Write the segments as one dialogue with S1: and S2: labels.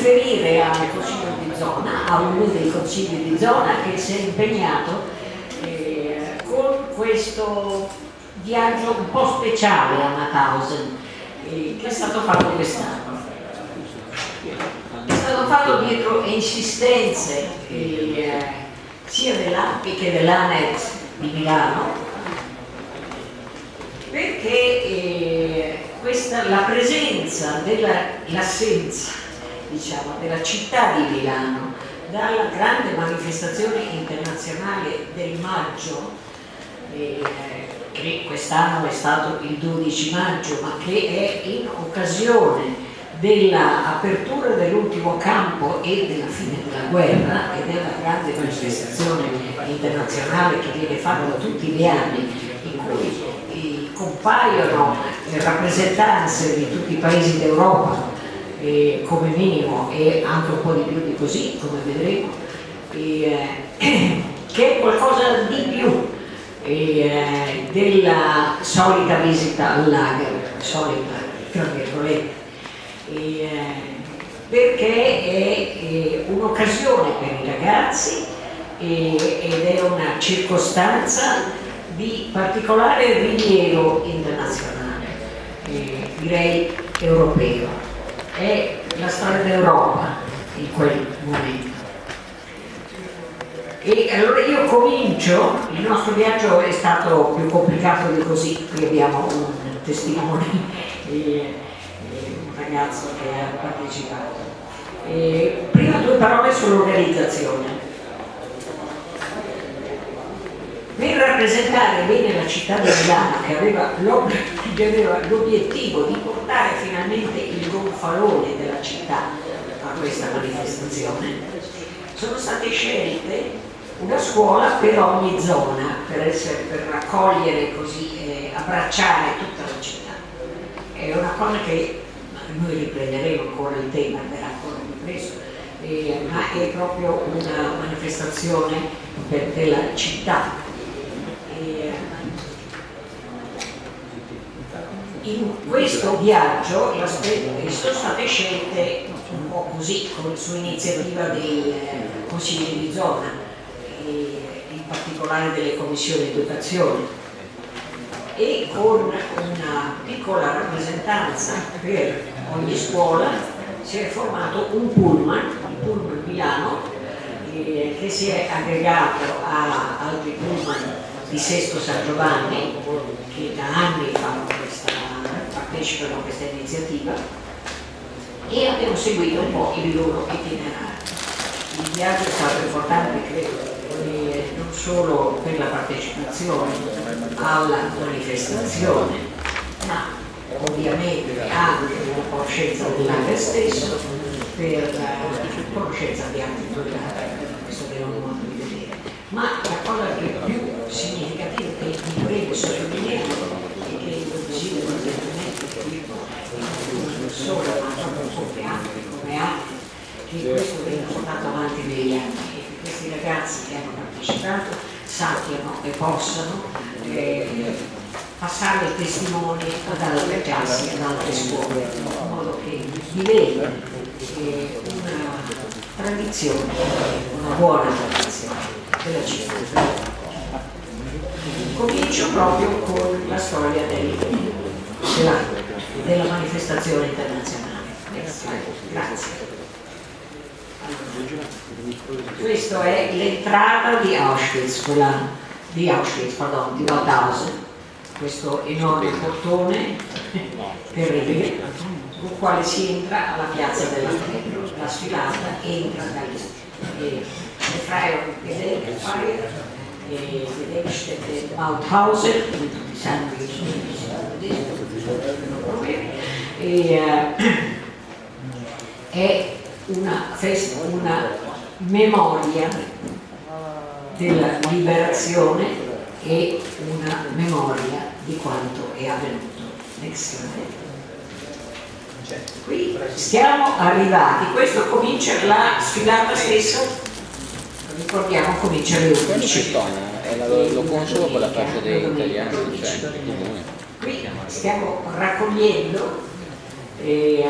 S1: riferire al Consiglio di zona, a uno dei consigli di zona che si è impegnato eh, con questo viaggio un po' speciale a Mauthausen eh, che è stato fatto quest'anno. È stato fatto dietro insistenze eh, sia dell'API che dell'ANET di Milano perché eh, questa, la presenza dell'assenza diciamo, della città di Milano dalla grande manifestazione internazionale del maggio eh, che quest'anno è stato il 12 maggio ma che è in occasione dell'apertura dell'ultimo campo e della fine della guerra ed è una grande manifestazione internazionale che viene fatta tutti gli anni in cui compaiono le rappresentanze di tutti i paesi d'Europa eh, come minimo e anche un po' di più di così come vedremo eh, che è qualcosa di più eh, della solita visita al lager solita tra virgolette eh, perché è un'occasione per i ragazzi ed è una circostanza di particolare rilievo internazionale, eh, direi europeo. È la storia d'Europa in quel momento. E allora io comincio, il nostro viaggio è stato più complicato di così, qui abbiamo un testimone, eh, un ragazzo che ha partecipato. Eh, prima due parole sull'organizzazione per rappresentare bene la città di Milano che aveva l'obiettivo di portare finalmente il gonfalone della città a questa manifestazione sono state scelte una scuola per ogni zona per, essere, per raccogliere così eh, abbracciare tutta la città. È una cosa che noi riprenderemo ancora il tema verrà ancora ripreso eh, ma è proprio una manifestazione della città in questo viaggio sono state scelte un po' così, su iniziativa dei eh, consigli di zona, in particolare delle commissioni educazione e con una piccola rappresentanza per ogni scuola si è formato un pullman, il pullman Milano, eh, che si è aggregato a altri pullman di Sesto San Giovanni che da anni questa, partecipano a questa iniziativa e abbiamo seguito un po' il loro itinerario. Il viaggio è stato importante, credo, non solo per la partecipazione alla manifestazione, ma ovviamente anche per la conoscenza dell'arte stesso, per la conoscenza di altri totali, questo abbiamo modo di vedere. Ma la cosa che significativo che mi prego sottolineare e che io desidero ovviamente che dico non solo ma proprio come altri come altri che questo viene portato avanti negli anni e che questi ragazzi che hanno partecipato sappiano e possano eh, passare il testimone ad altre classi, ad altre scuole, in modo che diventi eh, una tradizione, una buona tradizione della città comincio proprio con la storia del, della, della, manifestazione internazionale. Grazie. Questa è l'entrata di Auschwitz, quella di Auschwitz, pardon, di Mauthausen, questo enorme portone terribile con quale si entra alla piazza della la sfilata entra dagli e, e Freier Freier e Gedenkstätte Mauthausen, come tutti sanno che sono e, uh, è una, una memoria della liberazione e una memoria di quanto è avvenuto. Qui siamo arrivati, questo comincia la sfilata stessa ricordiamo comincia alle 11
S2: lo, consolo con la fascia degli italiani cioè
S1: qui stiamo raccogliendo eh,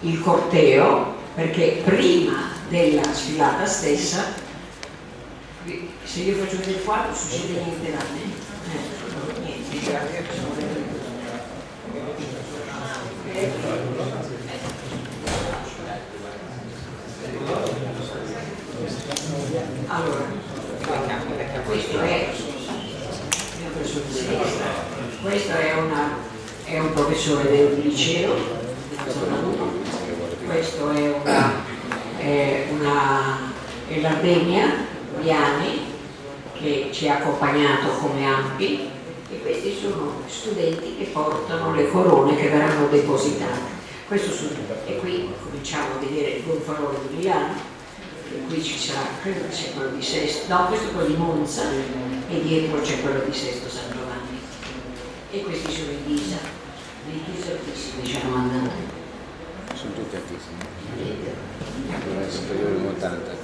S1: il corteo perché prima della sfilata stessa, se io faccio vedere il quadro succede niente da me. Eh, niente. Allora, questo è, questo è, una, è un professore del liceo, questo è una, è una è l'Ardenia Viani che ci ha accompagnato come ampi e questi sono studenti che portano le corone che verranno depositate. Questo e qui cominciamo a vedere il gonfalone di Milano qui ci sarà, credo che sia quello di Sesto, no questo è quello di Monza e dietro c'è quello di Sesto San e questi sono i Ghisa, i Ghisa hanno mandato.
S2: Sono tutti altissimi. Sono superiori a 80.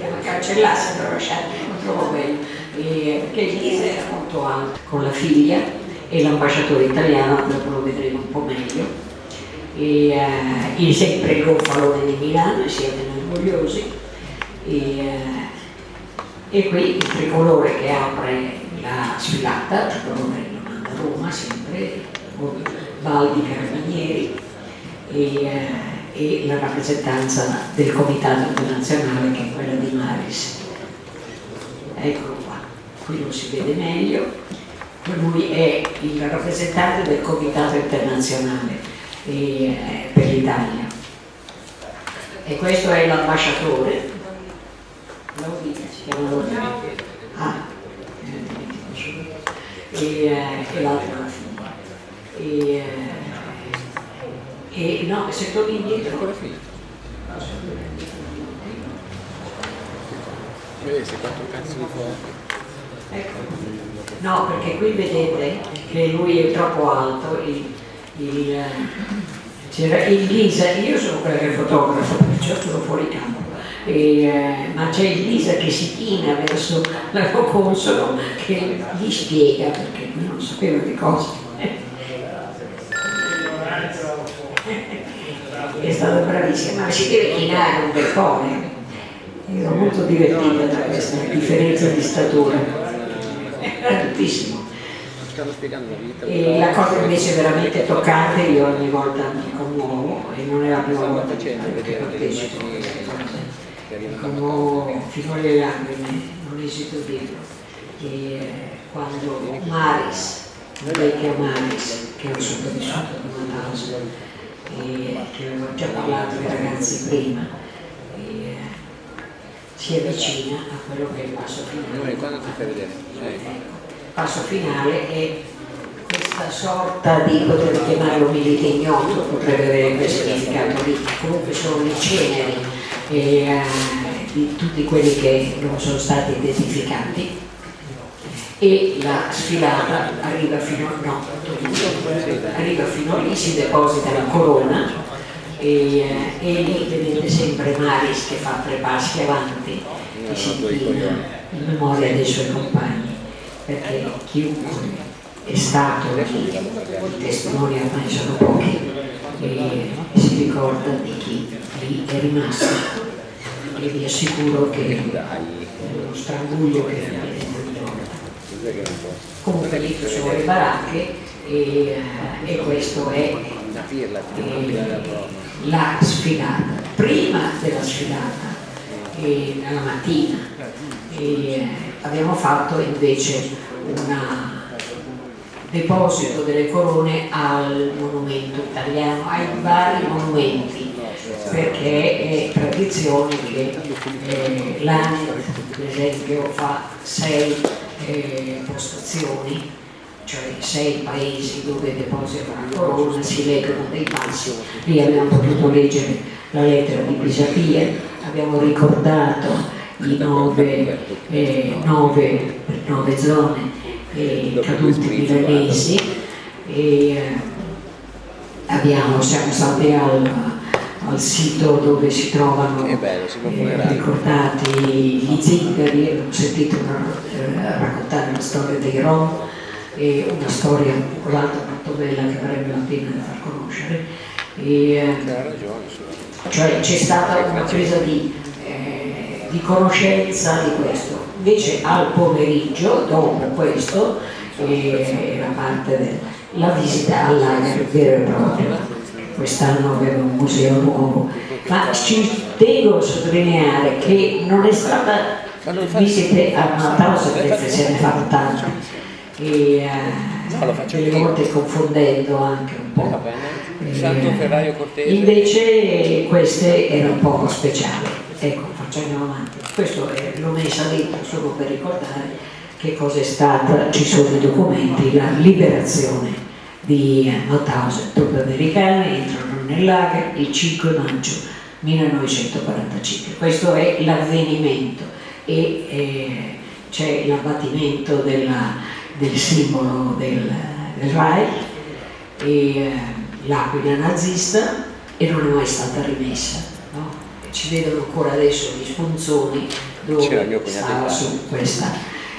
S1: La cancellasse però non trovo bello, perché il Ghisa è molto alto. Con la figlia e l'ambasciatore italiano, dopo lo vedremo un po' meglio. E, uh, sempre il gonfalone di Milano, siete orgogliosi e, uh, e, qui il tricolore che apre la sfilata, il tricolore lo manda a Roma sempre, Valdi Carabinieri e, uh, e la rappresentanza del comitato internazionale che è quella di Maris. Eccolo qua, qui lo si vede meglio, lui è il rappresentante del comitato internazionale eh, per l'Italia. E questo è l'ambasciatore. Ah, eh, e, eh, e l'altra la figlia. E, eh, e no, se torni indietro.
S2: Ancora finito. Vedi se quanto cazzo di fuoco.
S1: Ecco. No, perché qui vedete che lui è troppo alto. E, il, c'era il Lisa, io sono quella che fotografa, perciò sono fuori campo, eh, ma c'è il Lisa che si china verso la consolo che gli spiega perché non sapeva che cosa. È stata bravissima, ma si deve chinare un bel po', eh. ero molto divertita da questa differenza di statura, è altissimo. E la cosa invece veramente toccante, io ogni volta mi commuovo e non è la prima volta che partecipo a commuovo fino alle lacrime, non esito a dirlo. E quando Maris, il vecchio Maris, che è un sopravvissuto di Mauthausen, e che avevo già parlato ai ragazzi prima, e, si avvicina a quello che è il passo finale.
S2: Quando ti fai vedere?
S1: Ecco passo finale è questa sorta di, potremmo chiamarlo milite ignoto, potrebbe avere quel significato lì, comunque sono le ceneri eh, di tutti quelli che non sono stati identificati. E la sfilata arriva fino, no, arriva fino lì, si deposita la corona e, eh, e lì vedete sempre Maris che fa tre passi avanti e si in memoria dei suoi compagni perché chiunque è stato i testimoni ormai sono pochi e si ricorda di chi lì è rimasto. E vi assicuro che lo stranguglio che ricorda comunque lì ci sono le baracche e, e questo è eh, la sfilata. Prima della sfilata e nella mattina. E, abbiamo fatto invece un deposito delle corone al monumento italiano, ai vari monumenti, perché è tradizione che eh, l'ANET, per esempio, fa sei eh, postazioni, cioè sei paesi dove deposita la corona, si leggono dei passi, lì abbiamo potuto leggere la lettera di Pisapia, abbiamo ricordato i nove, eh, nove, nove zone eh, caduti milanesi e eh, abbiamo, siamo stati al, al, sito dove si trovano
S2: bello, si
S1: eh, ricordati gli zingari, ho sentito eh, raccontare la storia dei Rom e una storia o l'altra molto bella che varrebbe la pena di far conoscere. E, eh, cioè c'è stata una presa di, eh, di, conoscenza di questo. Invece al pomeriggio, dopo questo, eh, era parte della visita al lager vero e proprio. Quest'anno aveva un museo nuovo, ma ci devo sottolineare che non è stata visite a Mataus perché se ne fanno tante e eh, delle volte confondendo anche un po'. Eh, invece queste erano poco speciali. Ecco, facciamo avanti. Questo l'ho messa dentro solo per ricordare che cosa è stata, ci sono i documenti, la liberazione di Mauthausen. Truppe americane entrano nel lager il 5 maggio 1945. Questo è l'avvenimento e eh, c'è l'abbattimento del simbolo del, del Reich e eh, l'aquila nazista e non è mai stata rimessa. Ci vedono ancora adesso gli spunzoni dove stava su questa.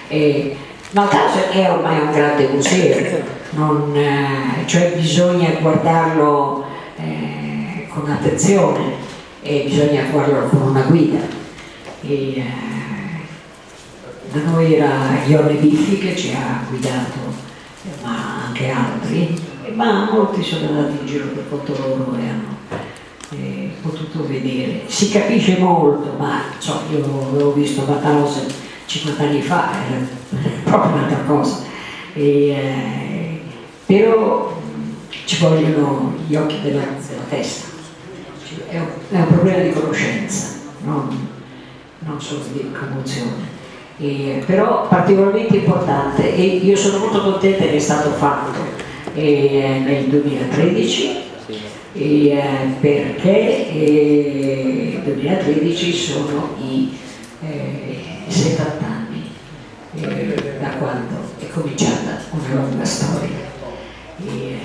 S1: Eh, Maltase è ormai un grande museo, non, eh, cioè bisogna guardarlo eh, con attenzione e bisogna guardarlo con una guida. E, eh, da noi era Ione Biffi che ci ha guidato, ma anche altri, ma molti sono andati in giro per conto loro e hanno eh, potuto vedere. Si capisce molto, ma so, io avevo visto Bathausen 50 anni fa, era proprio un'altra cosa. E, eh, però ci vogliono gli occhi della, della testa, è un, è un, problema di conoscenza, non, non solo di commozione eh, però particolarmente importante e io sono molto contenta che è stato fatto eh, nel 2013 eh, perché nel 2013 sono i 70 eh, anni eh, da quando è cominciata una lunga storia e,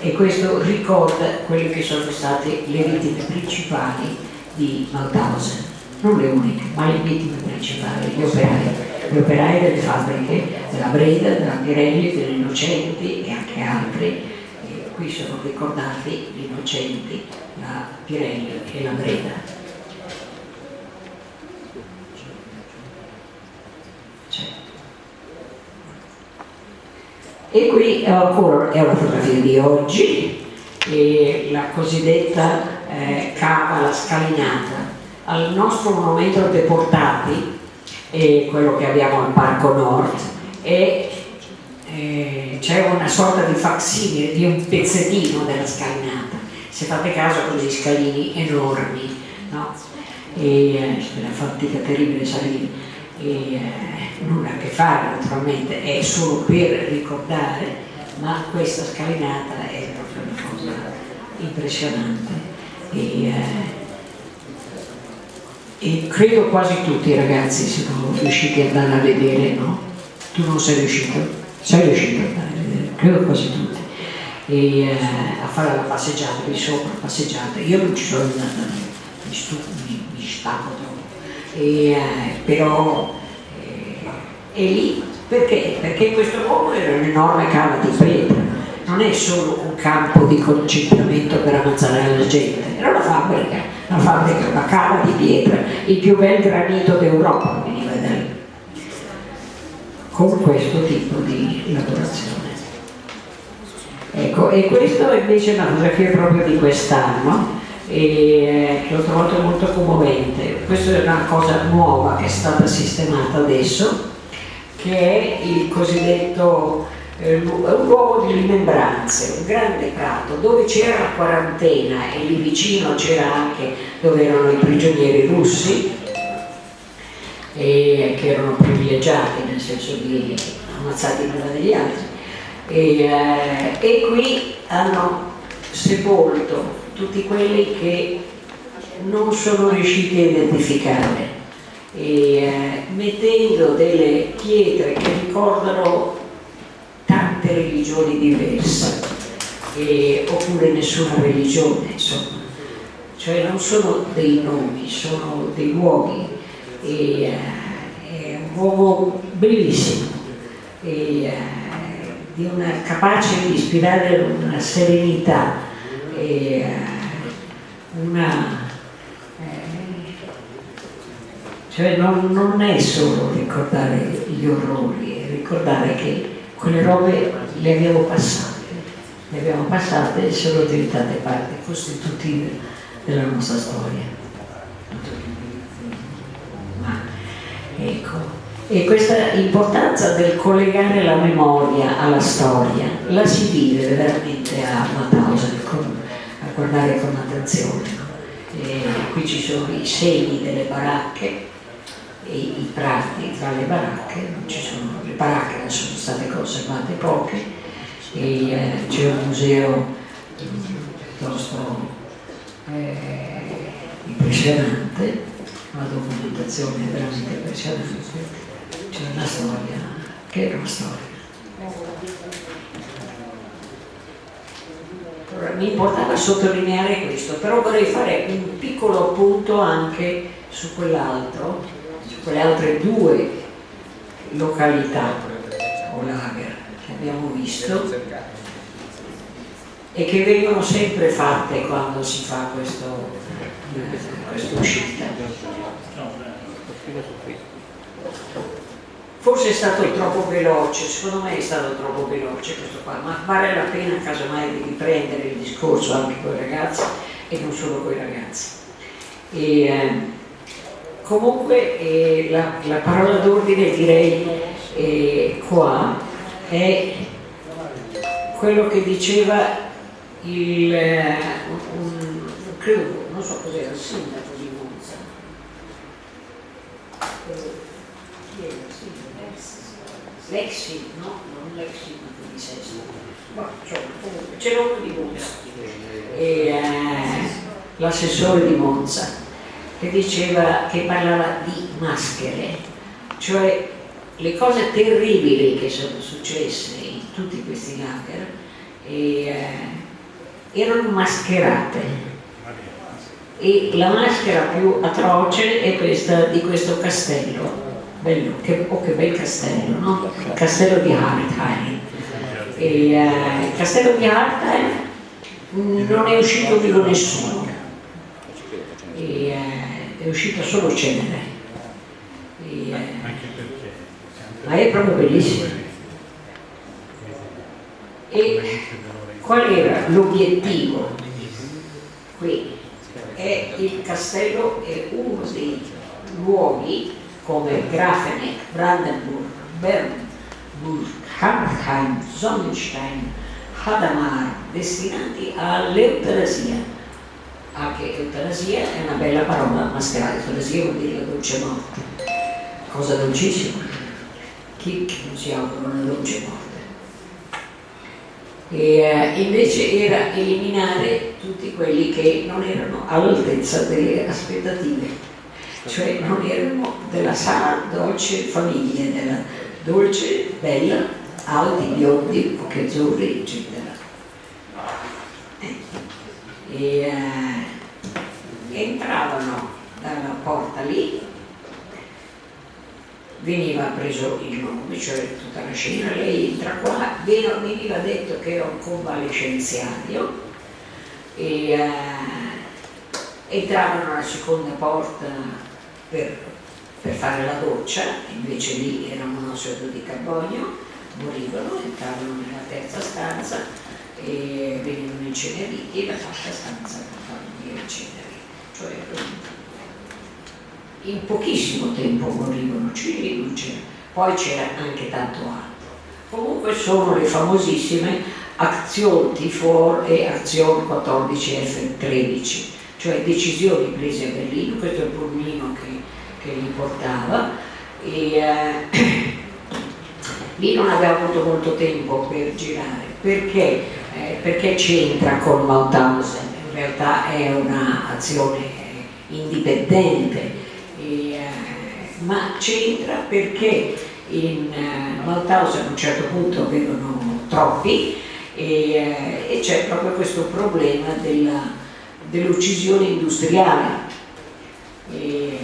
S1: e questo ricorda quelle che sono state le vittime principali di Mauthausen non le uniche, ma le vittime principali, gli operai, gli operai delle fabbriche della Breda, della Pirelli, delle Innocenti e anche altri. Qui sono ricordati gli Innocenti, la Pirelli e la Breda. E qui è una fotografia di oggi, la cosiddetta eh, cava, la scalinata, al nostro monumento deportati, eh, quello che abbiamo al Parco Nord, e eh, c'è una sorta di facsimile di un pezzettino della scalinata. Se fate caso con degli scalini enormi, no? E eh, una fatica terribile salire. E, eh, nulla a che fare naturalmente, è solo per ricordare, ma questa scalinata è proprio una cosa impressionante. E, e credo quasi tutti i ragazzi siano riusciti ad andare a vedere, no? Tu non sei riuscito? Sei riuscito a vedere, credo quasi tutti. E, eh, a fare la passeggiata di sopra, passeggiata. Io non ci sono andata, mi, stufo, mi, mi stacco troppo. E, eh, però eh, è lì, perché? Perché questo luogo era un'enorme cava di pietra, non è solo un campo di concentramento per ammazzare la gente, era una fabbrica una fabbrica, una cava di pietra, il più bel granito d'Europa lì, con questo tipo di lavorazione. Ecco, e questo invece è una fotografia proprio di quest'anno e che ho trovato molto commovente. Questa è una cosa nuova che è stata sistemata adesso, che è il cosiddetto eh, luogo di rimembranze, un grande prato dove c'era la quarantena e lì vicino c'era anche dove erano i prigionieri russi e, che erano privilegiati nel senso di ammazzati prima degli altri e, eh, e qui hanno sepolto tutti quelli che non sono riusciti a identificare e, eh, mettendo delle pietre che ricordano tante religioni diverse, e, oppure nessuna religione, insomma. Cioè non sono dei nomi, sono dei luoghi. E, uh, è un uomo bellissimo, e, uh, di una, capace di ispirare una serenità e una cioè non, non, è solo ricordare gli orrori, è ricordare che quelle robe le abbiamo passate, le abbiamo passate e sono diventate parte costitutive della nostra storia. Ecco, e questa importanza del collegare la memoria alla storia la si vive veramente a Mauthausen, a guardare con attenzione. qui ci sono i segni delle baracche, e i prati tra le baracche, sono, le baracche sono state conservate poche e eh, c'è un museo piuttosto eh, impressionante, una documentazione veramente impressionante, c'è una storia che è una storia. Allora, mi importava sottolineare questo, però vorrei fare un piccolo appunto anche su quell'altro quelle altre due località o lager che abbiamo visto e che vengono sempre fatte quando si fa questo, uscita. Forse è stato troppo veloce, secondo me è stato troppo veloce questo qua, ma vale la pena casomai di riprendere il discorso anche con i ragazzi e non solo con i ragazzi. E, eh, Comunque eh, la, la, parola d'ordine direi eh, qua è quello che diceva il, eh, un, credo, non so cos'era, il sindaco di Monza. Chi era il sindaco? L'ex, no? Non l'ex sindaco di Sesto. Ma, cioè, c'era uno di Monza, eh, l'assessore di Monza che diceva, che parlava di maschere, cioè le cose terribili che sono successe in tutti questi lager eh, erano mascherate e la maschera più atroce è questa di questo castello bello, che, oh che bel castello no? il castello di Hartheim e, eh, il castello di Hartheim non è uscito vivo nessuno e, eh, è uscita solo cenere. Eh, ma è proprio bellissimo. E qual era l'obiettivo? Qui è il castello è uno dei luoghi come Grafenegg, Brandenburg, Bernburg, Hammerheim, Sonnenstein, Hadamar, destinati all'eutanasia anche eutanasia è una bella parola mascherata, eutanasia vuol dire la dolce morte, cosa dolcissima. Chi non si augura una dolce morte? E, eh, invece era eliminare tutti quelli che non erano all'altezza delle aspettative, cioè non erano della sana, dolce famiglia, della dolce, bella, alti, biondi, occhi azzurri, eccetera. E, eh, entravano dalla porta lì, veniva preso il nome, cioè tutta la scena, lei entra qua, veniva detto che era un convalescenziario e eh, entravano alla seconda porta per, per, fare la doccia, invece lì era un monossido di carbonio, morivano, entravano nella terza stanza e venivano inceneriti e la quarta stanza per farli inceneriti cioè in pochissimo tempo morivano c'era, poi c'era anche tanto altro. Comunque sono le famosissime Azione T4 e Azione 14F13, cioè decisioni prese a Berlino, questo è il pulmino che, che li portava e eh, lì non aveva avuto molto tempo per girare, perché, eh, perché c'entra con Mauthausen? in realtà è un'azione indipendente, eh, ma c'entra perché in eh, a un certo punto avevano troppi e, eh, e c'è proprio questo problema dell'uccisione dell industriale. E,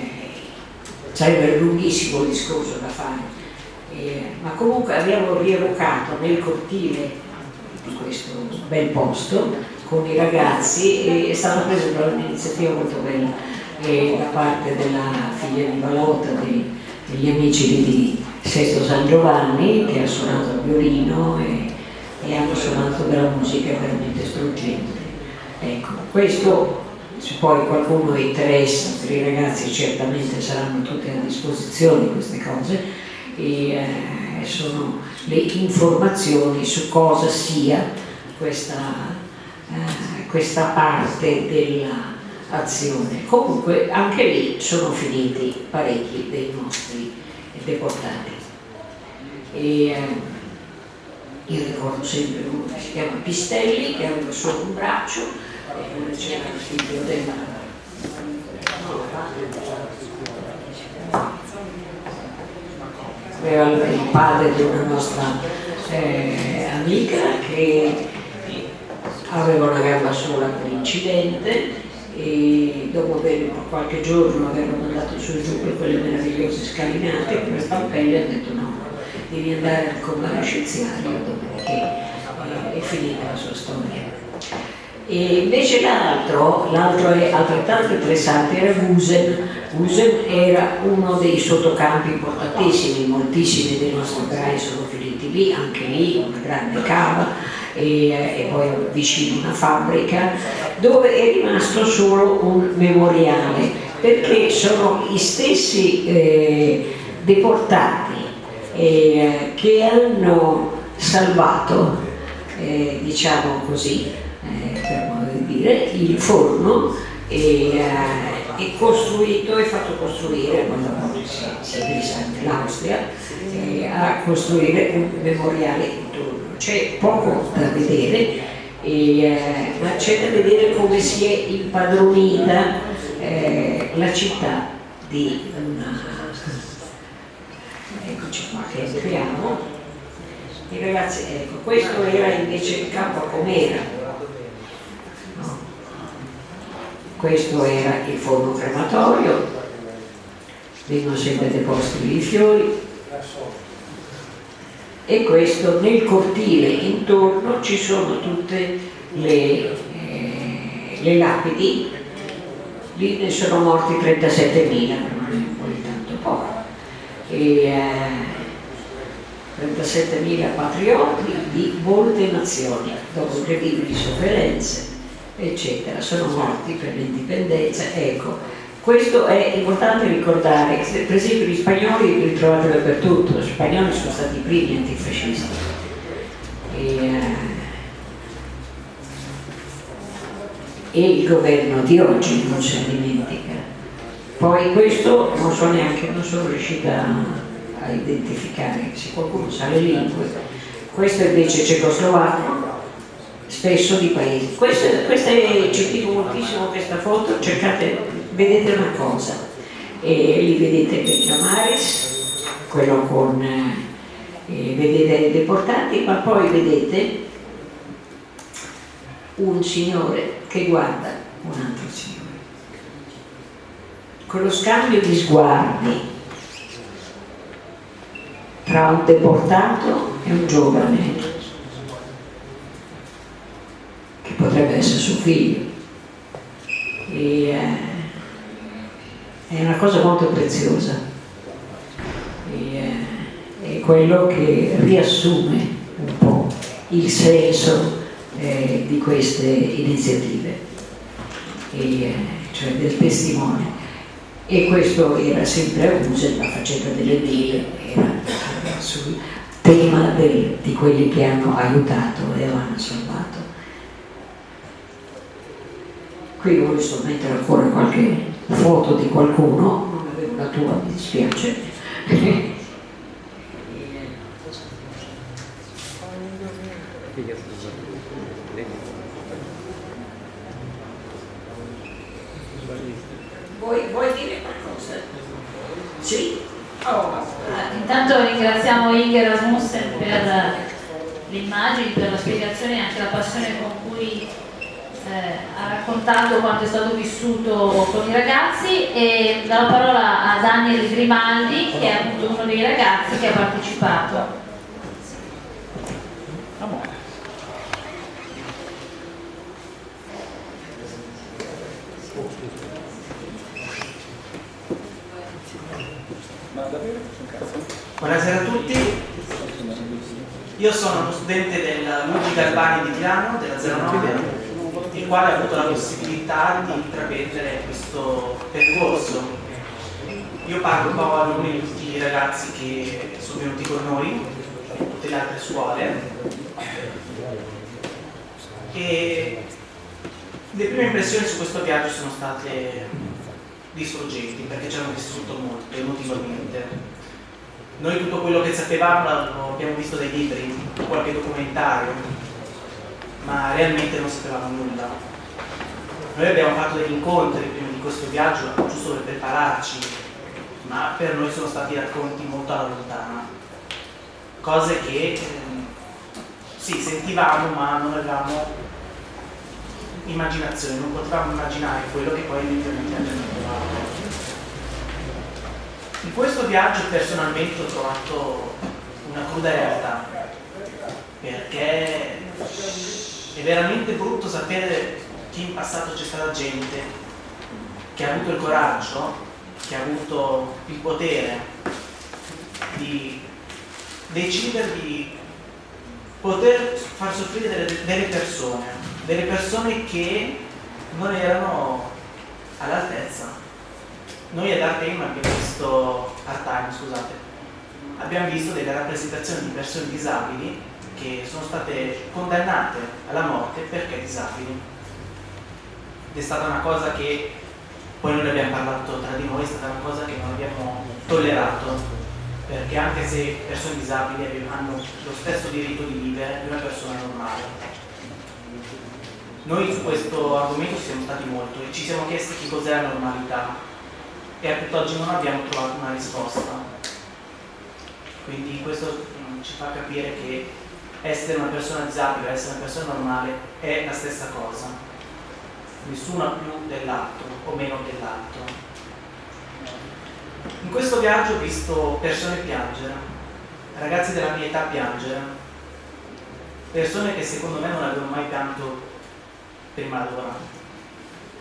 S1: sarebbe lunghissimo il discorso da fare. eh, ma comunque abbiamo rievocato nel cortile di questo bel posto con i ragazzi e è stata presa un'iniziativa molto bella eh, da parte della figlia di Valotta, dei, degli amici di Sesto San Giovanni che ha suonato il violino e, e hanno suonato della musica veramente struggente. Ecco, questo se poi qualcuno interessa, per i ragazzi certamente saranno tutte a disposizione queste cose e eh, sono le informazioni su cosa sia questa, eh, questa parte dell'azione. Comunque anche lì sono finiti parecchi dei nostri deportati. E, eh, io ricordo sempre uno che si chiama Pistelli, che aveva solo un braccio, e c'era il figlio della aveva il padre di una nostra eh, amica che aveva una gamba sola per incidente e dopo aver qualche giorno averlo mandato su e giù per quelle meravigliose scalinate per stampelle ha detto no, devi andare al comando scienziario dove eh, è finita la sua storia e invece l'altro, l'altro è altrettanto interessante, era Gusen. Gusen era uno dei sottocampi importantissimi, moltissimi dei nostri operai sono finiti lì, anche lì una grande cava e, e poi vicino una fabbrica, dove è rimasto solo un memoriale, perché sono gli stessi eh, deportati eh, che hanno salvato, eh, diciamo così, dire, il forno è, eh, è costruito, è fatto costruire, quando si, si è messa l'Austria, eh, a costruire un memoriale intorno. C'è poco da vedere, eh, ma c'è da vedere come si è impadronita eh, la città di una... Eccoci qua che entriamo. E ragazzi, ecco, questo era invece il campo Comera, questo era il forno crematorio vengono sempre deposti i fiori e questo nel cortile intorno ci sono tutte le, eh, le lapidi. Lì ne sono morti 37.000 non è poi tanto poco. E, eh, 37.000 patrioti di molte nazioni dopo incredibili sofferenze eccetera, sono morti per l'indipendenza, ecco, questo è importante ricordare, per esempio gli spagnoli li trovate dappertutto, gli spagnoli sono stati i primi antifascisti. E, eh, e il governo di oggi non ne dimentica. Poi questo non so neanche, non sono riuscita a identificare, se qualcuno sa le lingue, questo invece cecoslovacco, spesso di paesi. Questa, questa è, ci dico moltissimo questa foto, cercate, vedete una cosa, e lì vedete Becchamaris, quello con, eh, vedete i deportati, ma poi vedete un signore che guarda un altro signore. Quello scambio di sguardi tra un deportato e un giovane potrebbe essere suo figlio. E, eh, è una cosa molto preziosa. E, eh, è quello che riassume un po' il senso eh, di queste iniziative, e, eh, cioè del testimone. E questo era sempre a Use, la faccenda delle ville, era sul tema del, di quelli che hanno aiutato e hanno salvato. qui visto mettere ancora qualche foto di qualcuno non avevo la tua mi dispiace vuoi, vuoi dire qualcosa? sì?
S3: Oh. intanto ringraziamo Inger Rasmussen per le immagini, per la spiegazione e anche la passione con cui ha raccontato quanto è stato vissuto con i ragazzi e do la parola a Daniel Grimaldi che è appunto uno dei ragazzi che ha partecipato.
S4: Buonasera a tutti, io sono uno studente del Luigi Galbani di Milano, della 09, il quale ha avuto la possibilità di intraprendere questo percorso. Io parlo un po' a nome di tutti i ragazzi che sono venuti con noi, tutte le altre scuole. E le prime impressioni su questo viaggio sono state distruggenti perché ci hanno distrutto molto emotivamente. Noi tutto quello che sapevamo lo abbiamo visto dai libri, qualche documentario, ma realmente non sapevamo nulla. Noi abbiamo fatto degli incontri prima di questo viaggio, giusto per prepararci, ma per noi sono stati racconti molto alla lontana. Cose che ehm, sì, sentivamo ma non avevamo immaginazione, non potevamo immaginare quello che poi eventualmente abbiamo trovato. In questo viaggio personalmente ho trovato una cruda realtà, perché è veramente brutto sapere che in passato c'è stata gente che ha avuto il coraggio, che ha avuto il potere di decidere di poter far soffrire delle, delle persone, delle persone che non erano all'altezza. Noi ad Art abbiamo visto, Art Time, scusate, abbiamo visto delle rappresentazioni di persone disabili che sono state condannate alla morte perché disabili. Ed è stata una cosa che poi noi abbiamo parlato tra di noi, è stata una cosa che non abbiamo tollerato, perché anche se persone disabili hanno lo stesso diritto di vivere di una persona normale. Noi su questo argomento siamo stati molto e ci siamo chiesti che cos'è la normalità e a tutt'oggi non abbiamo trovato una risposta. Quindi questo mm, ci fa capire che essere una persona disabile, essere una persona normale è la stessa cosa. Nessuno ha più dell'altro o meno dell'altro. In questo viaggio ho visto persone piangere, ragazzi della mia età piangere, persone che secondo me non avevano mai pianto prima d'ora.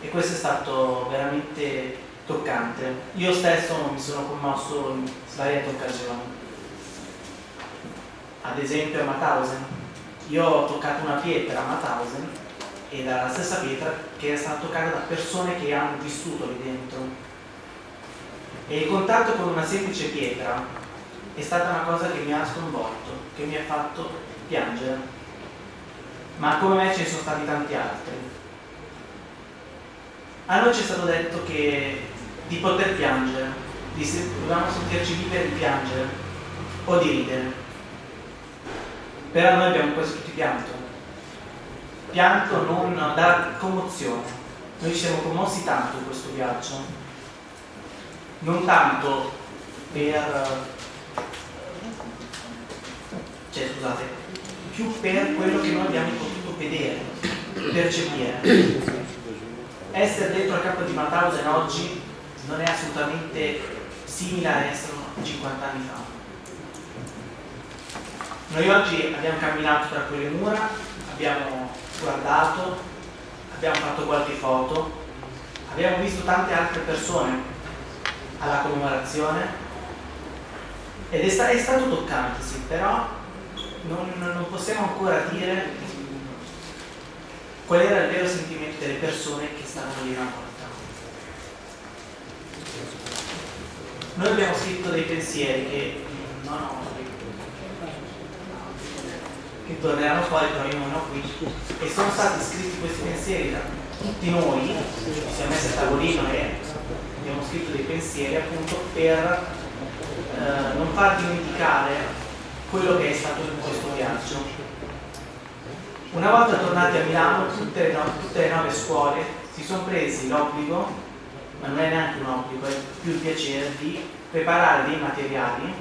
S4: E questo è stato veramente toccante. Io stesso mi sono commosso in svariate occasioni ad esempio a Mauthausen. Io ho toccato una pietra a Mauthausen ed era la stessa pietra che è stata toccata da persone che hanno vissuto lì dentro. E il contatto con una semplice pietra è stata una cosa che mi ha sconvolto, che mi ha fatto piangere. Ma come me ce ne sono stati tanti altri. A noi ci è stato detto che di poter piangere, di se, dovevamo sentirci liberi di piangere o di ridere però noi abbiamo quasi tutti pianto. Pianto non da commozione. Noi ci siamo commossi tanto in questo viaggio. Non tanto per... cioè scusate, più per quello che noi abbiamo potuto vedere, percepire. Essere dentro al campo di Mauthausen oggi non è assolutamente simile a essere 50 anni fa noi oggi abbiamo camminato tra quelle mura, abbiamo guardato, abbiamo fatto qualche foto, abbiamo visto tante altre persone alla commemorazione ed è, sta è stato toccante, sì, però non, non possiamo ancora dire qual era il vero sentimento delle persone che stavano lì una volta. Noi abbiamo scritto dei pensieri che non ho che torneranno fuori però io non ho qui. E sono stati scritti questi pensieri da tutti noi ci siamo messi a tavolino e abbiamo scritto dei pensieri appunto per eh, non far dimenticare quello che è stato in questo viaggio. Una volta tornati a Milano tutte le, no tutte le nove scuole si sono presi l'obbligo ma non è neanche un obbligo è più il piacere di preparare dei materiali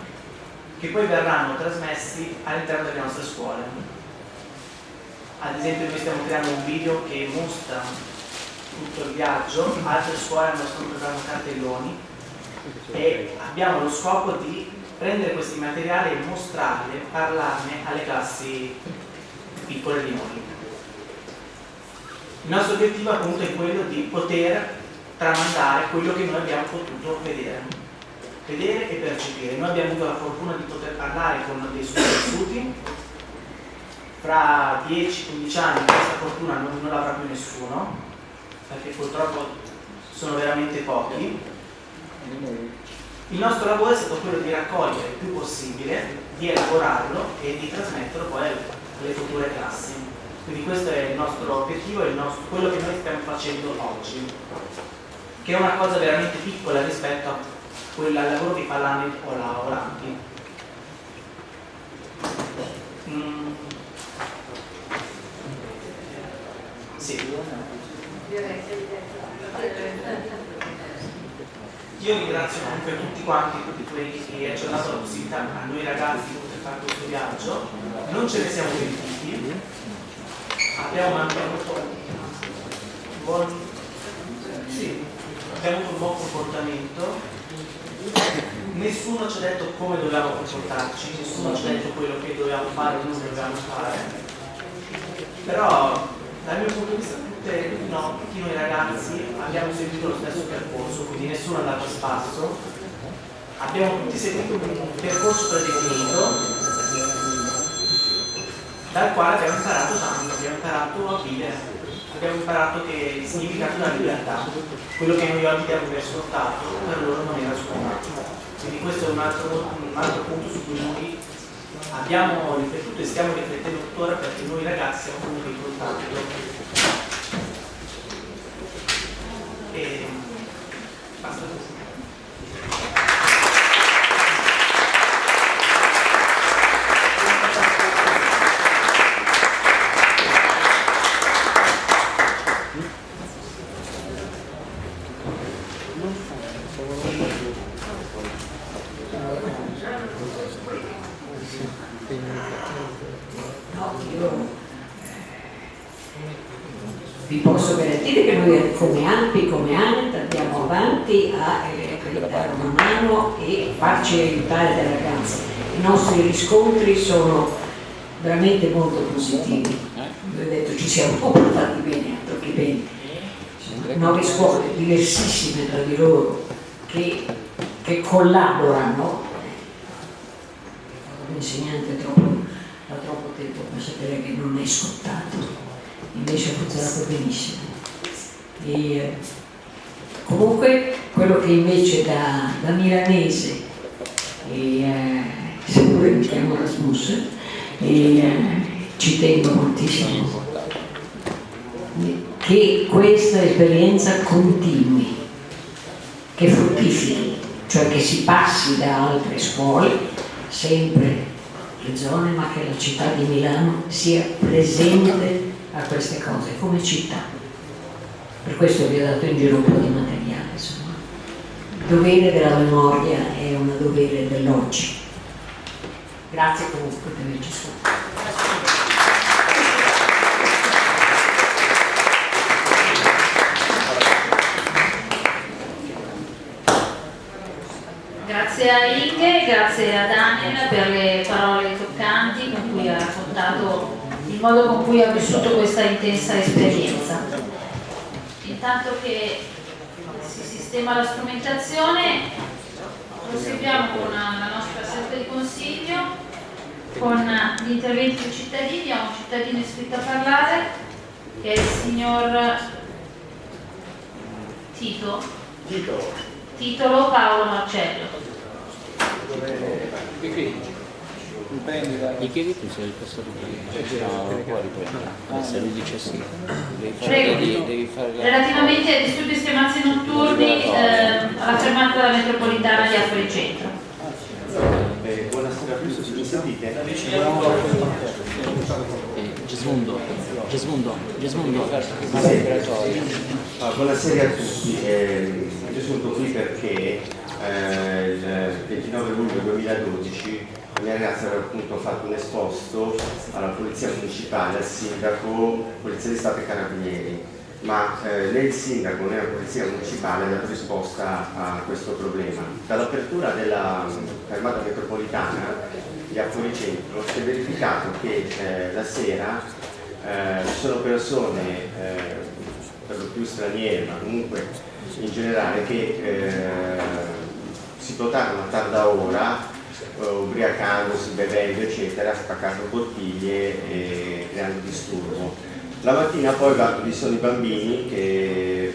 S4: che poi verranno trasmessi all'interno delle nostre scuole. ad esempio noi stiamo creando un video che mostra tutto il viaggio, altre scuole hanno stanno cartelloni e abbiamo lo scopo di prendere questi materiali e mostrarli, parlarne alle classi piccole di noi. Il nostro obiettivo appunto è quello di poter tramandare quello che noi abbiamo potuto vedere, vedere e percepire. Noi abbiamo avuto la fortuna di poter parlare con dei sopravvissuti, fra 10-15 anni questa fortuna non, non l'avrà più nessuno, perché purtroppo sono veramente pochi. Il nostro lavoro è stato quello di raccogliere il più possibile, di elaborarlo e di trasmetterlo poi alle future classi. Quindi questo è il nostro obiettivo, il nostro, quello che noi stiamo facendo oggi, che è una cosa veramente piccola rispetto a quella, al lavoro fa l'anno o lavoranti. Mm. Sì. Io ringrazio comunque tutti quanti, tutti quelli che ci hanno dato la possibilità a noi ragazzi di poter fare questo viaggio. Non ce ne siamo pentiti, abbiamo un buon, sì, abbiamo avuto un buon comportamento, nessuno ci ha detto come dobbiamo comportarci, nessuno ci ha detto quello che dobbiamo fare o non dobbiamo fare, però dal mio punto di vista tutte, no, tutti noi ragazzi abbiamo seguito lo stesso percorso, quindi nessuno è andato a spasso, abbiamo tutti seguito un percorso predefinito dal quale abbiamo imparato tanto, abbiamo imparato a vivere, abbiamo imparato che il significato della libertà, quello che noi oggi diamo per per loro non era scontato. Quindi questo è un altro, un altro punto su cui noi abbiamo riflettuto e stiamo riflettendo tuttora perché noi ragazzi siamo venuti in contatto. E basta così.
S1: No, io vi posso garantire che noi come AMPI, come ANET andiamo avanti a eh, dare una mano e farci aiutare dai ragazzi. I nostri riscontri sono veramente molto positivi. Vi ho detto ci siamo comportati bene, altro che bene. Nove scuole diversissime tra di loro che, che collaborano. Un insegnante troppo da troppo tempo per sapere che non è scontato, invece ha funzionato benissimo. E, eh, comunque quello che invece da, da milanese, e, eh, mi chiamo Rasmus, e, eh, ci tengo moltissimo, che questa esperienza continui, che fruttifichi, cioè che si passi da altre scuole sempre le zone, ma che la città di Milano sia presente a queste cose come città. Per questo vi ho dato in giro un po' di materiale, insomma. Il dovere della memoria è un dovere dell'oggi. Grazie comunque per averci ascoltato.
S3: Grazie a Inge, grazie a Daniel per le parole toccanti con cui ha raccontato il modo con cui ha vissuto questa intensa esperienza. Intanto che si sistema la strumentazione, proseguiamo con la nostra seduta di consiglio, con gli interventi dei cittadini, abbiamo un cittadino iscritto a parlare, che è il signor Tito. Titolo Paolo Marcello.
S2: Gli chiedi tu se il passato può riprendere. Se lui dice sì, devi fare,
S3: Prego.
S2: devi, devi fare la...
S3: Relativamente ai disturbi estremazzi notturni eh, alla fermata della metropolitana di Affari Centro.
S5: Eh, buonasera a tutti, mi sentite?
S2: Gesmundo, Gesmundo, Gesmundo.
S5: Ah, buonasera a tutti, eh, io sono qui perché eh, il 29 luglio 2012 mia ragazza aveva appunto fatto un esposto alla polizia municipale, al sindaco, polizia di Stato e carabinieri, ma eh, né il sindaco né la polizia municipale hanno dato risposta a questo problema. Dall'apertura della fermata metropolitana di Apoli Centro si è verificato che eh, la sera eh, ci sono persone, eh, per lo più straniere, ma comunque in generale, che eh, si dotarono a tarda ora uh, ubriacandosi, bevendo eccetera, spaccando bottiglie e creando disturbo. La mattina poi vi sono i bambini che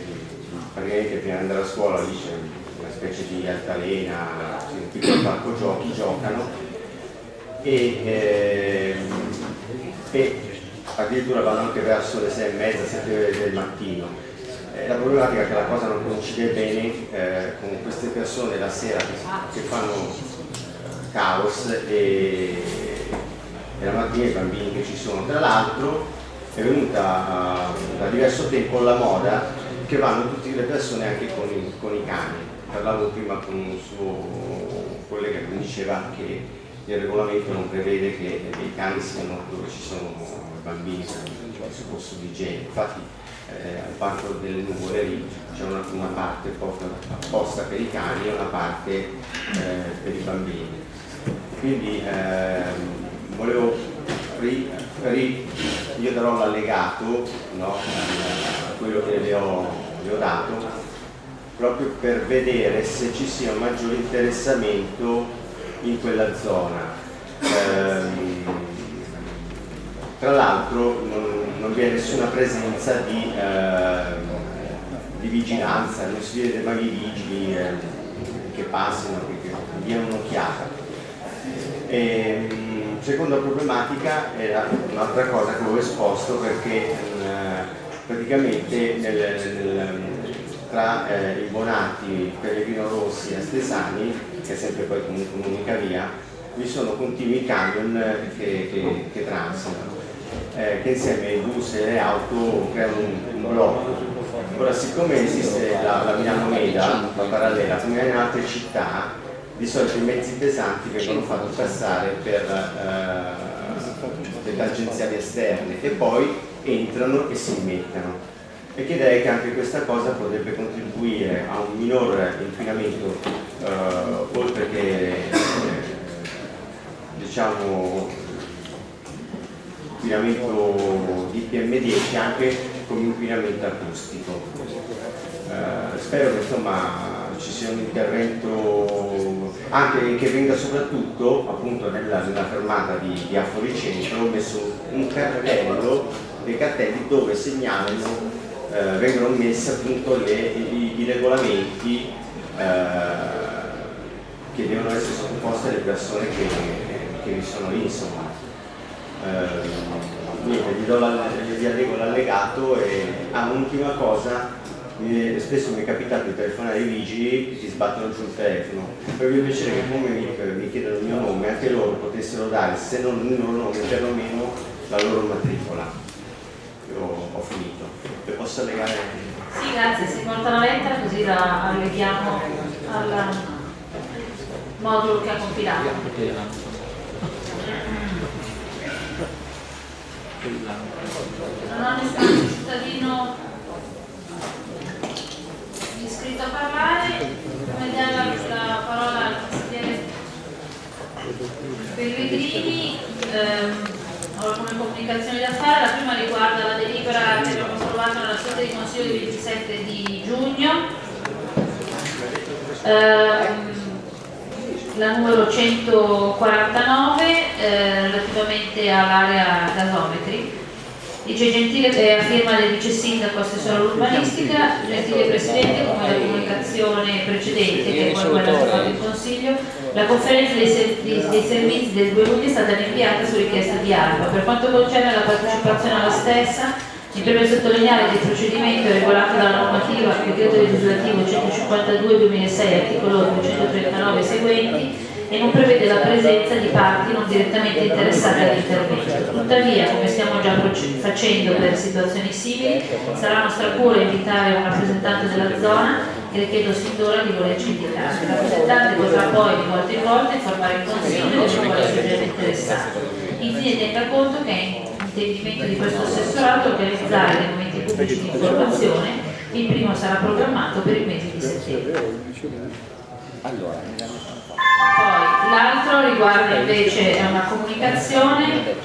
S5: praticamente prima di andare a scuola lì c'è specie di altalena, un piccolo parco giochi, giocano e, eh, e addirittura vanno anche verso le sei e mezza, sette del mattino. La problematica è che la cosa non coincide bene eh, con queste persone la sera che, che fanno caos e, e la mattina i bambini che ci sono. Tra l'altro è venuta uh, da diverso tempo la moda che vanno tutte le persone anche con i, con i cani. Parlavo prima con un suo collega che diceva che il regolamento non prevede che i cani siano dove ci sono bambini per il posto di igiene. Infatti eh, al parco delle nuvole lì c'è una, una, parte apposta per i cani e una parte eh, per i bambini quindi ehm, volevo ri, ri, io darò l'allegato no, a quello che le ho, le ho dato proprio per vedere se ci sia un maggiore interessamento in quella zona. Ehm, tra l'altro non, non, vi è nessuna presenza di, eh, di vigilanza, non si vede mai vigili eh, che passino, che, che diano un'occhiata. Ehm, seconda problematica era un'altra cosa che avevo esposto perché eh, praticamente nel, nel, tra eh, i Bonati, Pellegrino Rossi e Astesani, che è sempre poi comunque un'unica via, vi sono continui camion che, che, che transitano, eh, che insieme ai bus e alle auto creano un, un blocco. Ora, siccome esiste la, la Milano Meda, la parallela, come in altre città, di solito i mezzi pesanti vengono fatti passare per eh, le tangenziali esterne e poi entrano e si immettono e chiederei che anche questa cosa potrebbe contribuire a un minor inquinamento eh, oltre che eh, diciamo inquinamento di PM10 anche come inquinamento acustico. Eh, spero che insomma ci sia un intervento anche che venga soprattutto appunto nella, nella fermata di, di Affori Centro messo un cartello dei cartelli dove segnalano eh, vengono messi appunto le, i, i, regolamenti eh, che devono essere sottoposti alle persone che, che vi sono lì insomma eh, niente, gli, do la, gli allego l'allegato e ah, un'ultima cosa spesso mi è capitato di telefonare ai vigili e ti sbattono giù il telefono. Per mio piacere che come mi, mi chiedono il mio nome, anche loro potessero dare, se non il loro nome, perlomeno la loro matricola. Io ho finito. Le posso legare?
S3: Sì, grazie, si porta la lettera così la alleghiamo al modulo che ha compilato. Non ho nessun cittadino iscritto a parlare, come dare la parola al consigliere Pellegrini, ehm, ho alcune comunicazioni da fare, la prima riguarda la delibera che abbiamo trovato nella sede di consiglio del 27 di giugno, ehm, la numero 149 eh, relativamente all'area gasometri Dice Gentile è a firma del vice sindaco assessore all'urbanistica, Gentile Presidente, come la comunicazione precedente, che è poi quella fatto il Consiglio, la conferenza dei, servizi, dei servizi del 2 luglio è stata rinviata su richiesta di ARPA. Per quanto concerne la partecipazione alla stessa, mi preme sottolineare che il procedimento regolato dalla normativa decreto legislativo 152-2006 articolo 239 seguenti e non prevede la presenza di parti non direttamente interessate all'intervento. Tuttavia, come stiamo già facendo per situazioni simili, sarà nostra cura invitare un rappresentante della zona che le chiedo sin d'ora di volerci indicare. Il rappresentante potrà poi di volta in volta informare il Consiglio delle scuole soggetti interessati. Infine tenga conto che è intendimento di questo assessorato organizzare dei momenti pubblici di informazione, il primo sarà programmato per il mese di settembre.
S2: Allora,
S3: Poi l'altro riguarda invece una comunicazione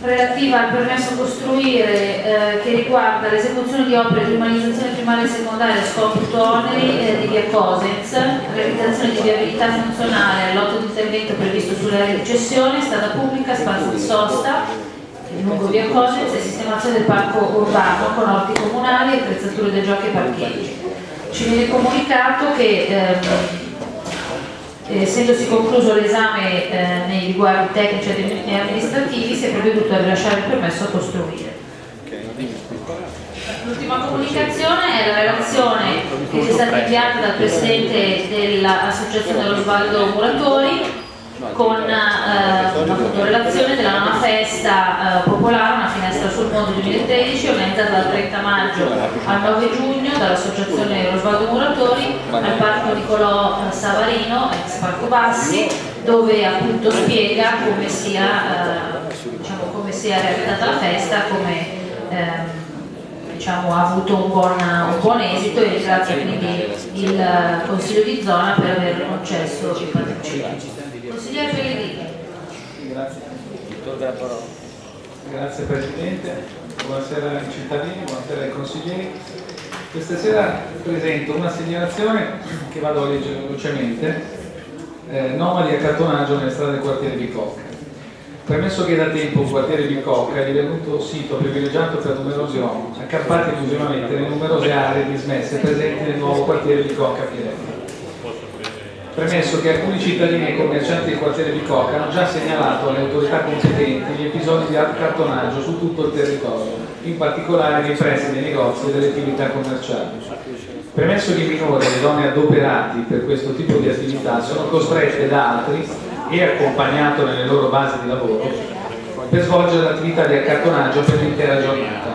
S3: relativa al permesso costruire eh, che riguarda l'esecuzione di opere di umanizzazione primaria e secondaria scopo oneri eh, di via Cosens, realizzazione di viabilità funzionale all'otto di intervento previsto sull'area di cessione, strada pubblica, spazio di sosta, lungo via Cosens e sistemazione del parco urbano con orti comunali, attrezzature da giochi e parcheggi. Ci viene comunicato che ehm, essendosi concluso l'esame eh, nei riguardi tecnici e amministrativi si è provveduto a rilasciare il permesso a costruire. L'ultima comunicazione è la relazione che ci è stata inviata dal Presidente dell'Associazione Osvaldo Muratori con eh, una fotorelazione della nona festa eh, popolare, una finestra sul mondo 2013 organizzata dal 30 maggio al 9 giugno dall'Associazione Osvaldo Muratori al Parco Nicolò eh, Savarino, ex Parco Bassi, dove appunto spiega come sia, eh, diciamo, come sia realizzata la festa, come ehm, diciamo, ha avuto un buon, un buon, esito e ringrazio quindi il Consiglio di zona per aver concesso il patrocinio. Consigliere Pellegrini.
S6: Grazie. Grazie Presidente, buonasera ai cittadini, buonasera ai consiglieri. Questa sera presento una segnalazione che vado a leggere velocemente, eh, nomadi accattonaggio nelle strade del quartiere Bicocca. Premesso che da tempo il quartiere Bicocca è divenuto sito privilegiato per numerosi uomini, accappati esclusivamente nelle numerose aree dismesse presenti nel nuovo quartiere Bicocca a Firenze. Premesso che alcuni cittadini e commercianti del quartiere Bicocca hanno già segnalato alle autorità competenti gli episodi di accattonaggio su tutto il territorio, in particolare nei pressi dei negozi e delle attività commerciali. Premesso che i minori e le donne adoperati per questo tipo di attività sono costrette da altri e accompagnato nelle loro basi di lavoro per svolgere l'attività di accattonaggio per l'intera giornata.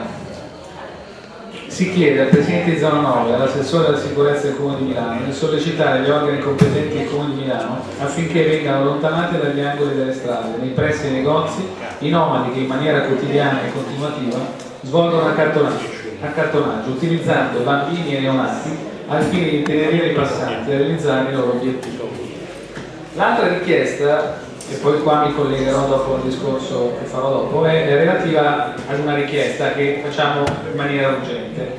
S6: Si chiede al Presidente di Zona 9 e all'assessore della sicurezza del Comune di Milano di sollecitare gli organi competenti del Comune di Milano affinché vengano allontanati dagli angoli delle strade, nei pressi dei negozi, i nomadi che in maniera quotidiana e continuativa svolgono accattonaggio, accattonaggio utilizzando bambini e neonati al fine di intenerire i passanti e realizzare i loro obiettivi. L'altra richiesta, e poi qua mi collegherò dopo al discorso che farò dopo, è relativa ad una richiesta che facciamo in maniera urgente.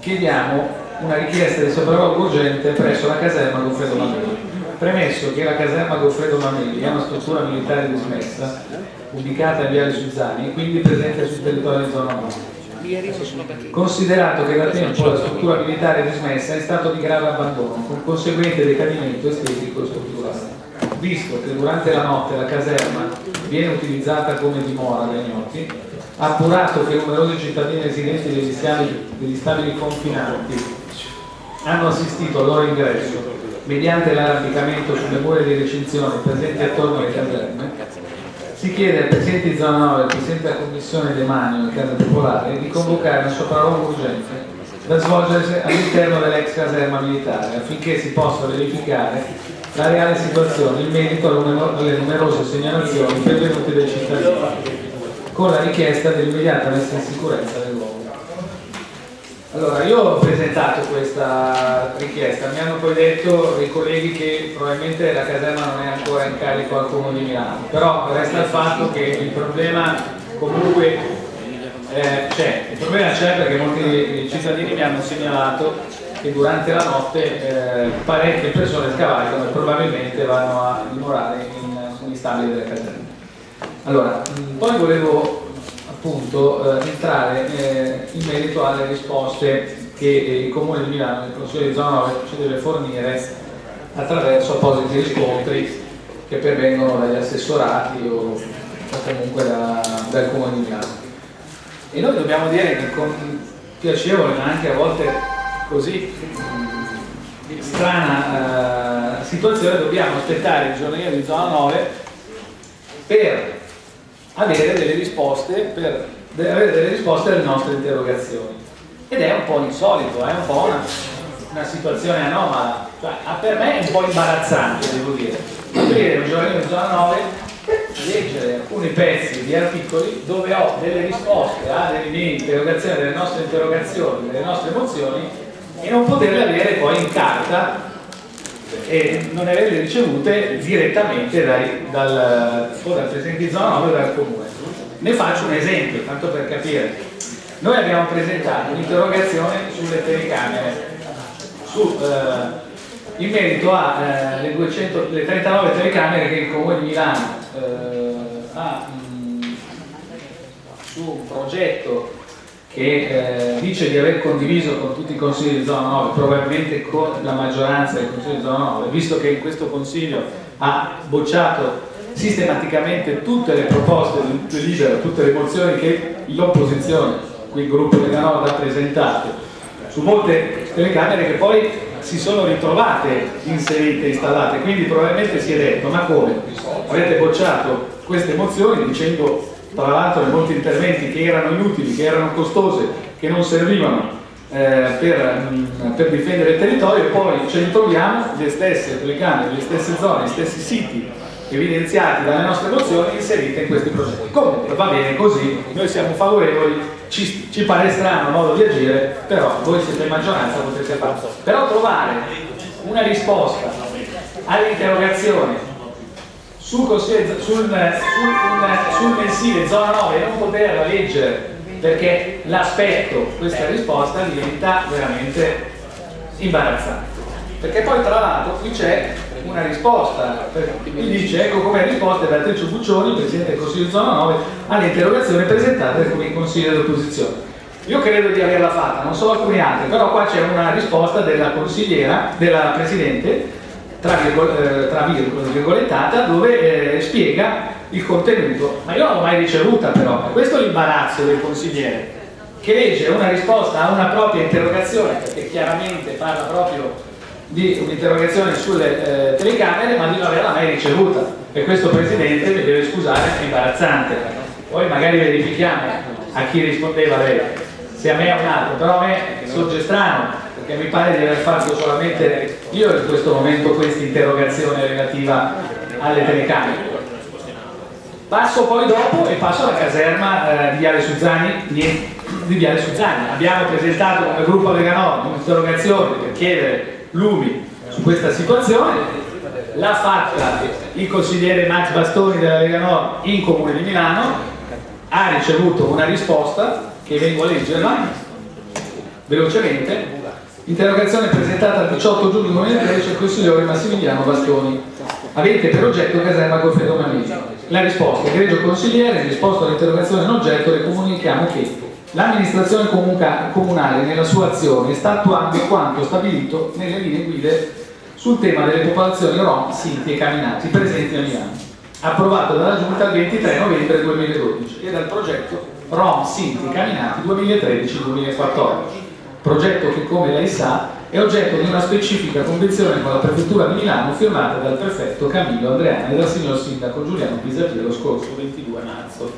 S6: Chiediamo una richiesta di sopralluogo urgente presso la caserma Goffredo Mameli. Premesso che la caserma Goffredo Mameli è una struttura militare dismessa, ubicata in Viale Suzzani e quindi presente sul territorio di zona 9. Considerato che da tempo la struttura militare dismessa è in stato di grave abbandono, con conseguente decadimento estetico e strutturale visto che durante la notte la caserma viene utilizzata come dimora dai ignoti, ha appurato che numerosi cittadini residenti degli stabili, degli stabili confinanti hanno assistito al loro ingresso mediante l'arrampicamento sulle mura di recinzione presenti attorno alle caserme, si chiede al Presidente di Zona 9 e al Presidente della Commissione Demanio del Casa Popolare di convocare una sopralluogo urgente da svolgersi all'interno dell'ex caserma militare affinché si possa verificare la reale situazione in merito alle numerose segnalazioni pervenute dai cittadini, con la richiesta dell'immediata messa in sicurezza del luogo. Allora, io ho presentato questa richiesta, mi hanno poi detto i colleghi che probabilmente la caserma non è ancora in carico al Comune di Milano, però resta il fatto che il problema comunque eh, c'è, il problema c'è perché molti cittadini mi hanno segnalato che durante la notte eh, parecchie persone scavalcano e probabilmente vanno a dimorare in, negli stabili delle caserme. Allora, poi volevo appunto eh, entrare eh, in merito alle risposte che il Comune di Milano, il Consiglio di Zona 9 ci deve fornire attraverso appositi riscontri che pervengono dagli assessorati o, o comunque da, dal Comune di Milano. E noi dobbiamo dire che con piacevole ma anche a volte così strana uh, situazione dobbiamo aspettare il giornaliero di zona 9 per avere delle risposte per avere delle risposte alle nostre interrogazioni. Ed è un po' insolito, è un po' una, una situazione anomala, cioè, per me è un po' imbarazzante devo dire, aprire un giornalino di zona 9, leggere alcuni pezzi di articoli dove ho delle risposte a delle mie interrogazioni, delle nostre interrogazioni, delle nostre mozioni e non poterle avere poi in carta e non averle ricevute direttamente dai, dal, dal Presidente di zona 9 o dal Comune. Ne faccio un esempio, tanto per capire. Noi abbiamo presentato un'interrogazione sulle telecamere, su, eh, in merito alle eh, 200, 39 telecamere che il Comune di Milano eh, ha mh, su un progetto che eh, dice di aver condiviso con tutti i consigli di zona 9, probabilmente con la maggioranza dei consigli di zona 9, visto che in questo consiglio ha bocciato sistematicamente tutte le proposte di libero, tutte le mozioni che l'opposizione qui il gruppo Lega Nord ha presentato su molte telecamere che poi si sono ritrovate inserite, installate, quindi probabilmente si è detto ma come? Avete bocciato queste mozioni dicendo tra l'altro in molti interventi che erano inutili, che erano costose, che non servivano eh, per, mh, mm, per, difendere il territorio e poi ce li troviamo le stesse telecamere, le stesse zone, gli stessi siti evidenziati dalle nostre mozioni inserite in questi progetti. Comunque va bene così, noi siamo favorevoli ci, ci pare strano modo di agire, però voi siete in maggioranza, potete farlo. Però trovare una risposta all'interrogazione sul, sul, sul, sul, mensile zona 9 e non poterla leggere perché l'aspetto, questa risposta diventa veramente imbarazzante. Perché poi tra l'altro qui c'è una risposta, mi dice ecco come risposta Beatrice Buccioni, Presidente del Consiglio Zona 9, alle interrogazioni presentate come Consiglio dell'opposizione. Io credo di averla fatta, non so alcuni altri, però qua c'è una risposta della consigliera, della Presidente, tra, virgol, eh, tra virgolettata, dove eh, spiega il contenuto, ma io non l'ho mai ricevuta però, questo è l'imbarazzo del consigliere, che legge una risposta a una propria interrogazione, perché chiaramente parla proprio di un'interrogazione sulle eh, telecamere ma di non averla mai ricevuta. E questo Presidente mi deve scusare, è imbarazzante. Poi magari verifichiamo a chi rispondeva lei. Se a me o un altro però a me sorge strano perché mi pare di aver fatto solamente io in questo momento questa interrogazione relativa alle telecamere. Passo poi dopo e passo alla caserma eh, di Viale Suzzani di Viale Suzzani. Abbiamo presentato come gruppo Lega Nord un'interrogazione per chiedere lumi su questa situazione. L'ha fatta il consigliere Max Bastoni della Lega Nord in Comune di Milano. Ha ricevuto una risposta che vengo a leggerla velocemente interrogazione presentata il 18 giugno 2013 al consigliere Massimiliano Bastoni. Avente per oggetto caserma Goffredo Mamini la risposta, egregio consigliere in risposta all'interrogazione in oggetto le comunichiamo che L'amministrazione comunale nella sua azione sta attuando quanto stabilito nelle linee guide sul tema delle popolazioni rom, sinti e camminati presenti a Milano, approvato dalla Giunta il 23 novembre 2012 e dal progetto Rom, Sinti e Camminati 2013-2014, progetto che come lei sa è oggetto di una specifica convenzione con la Prefettura di Milano firmata dal prefetto Camillo Andreani e dal signor sindaco Giuliano Pisapia lo scorso 22 marzo.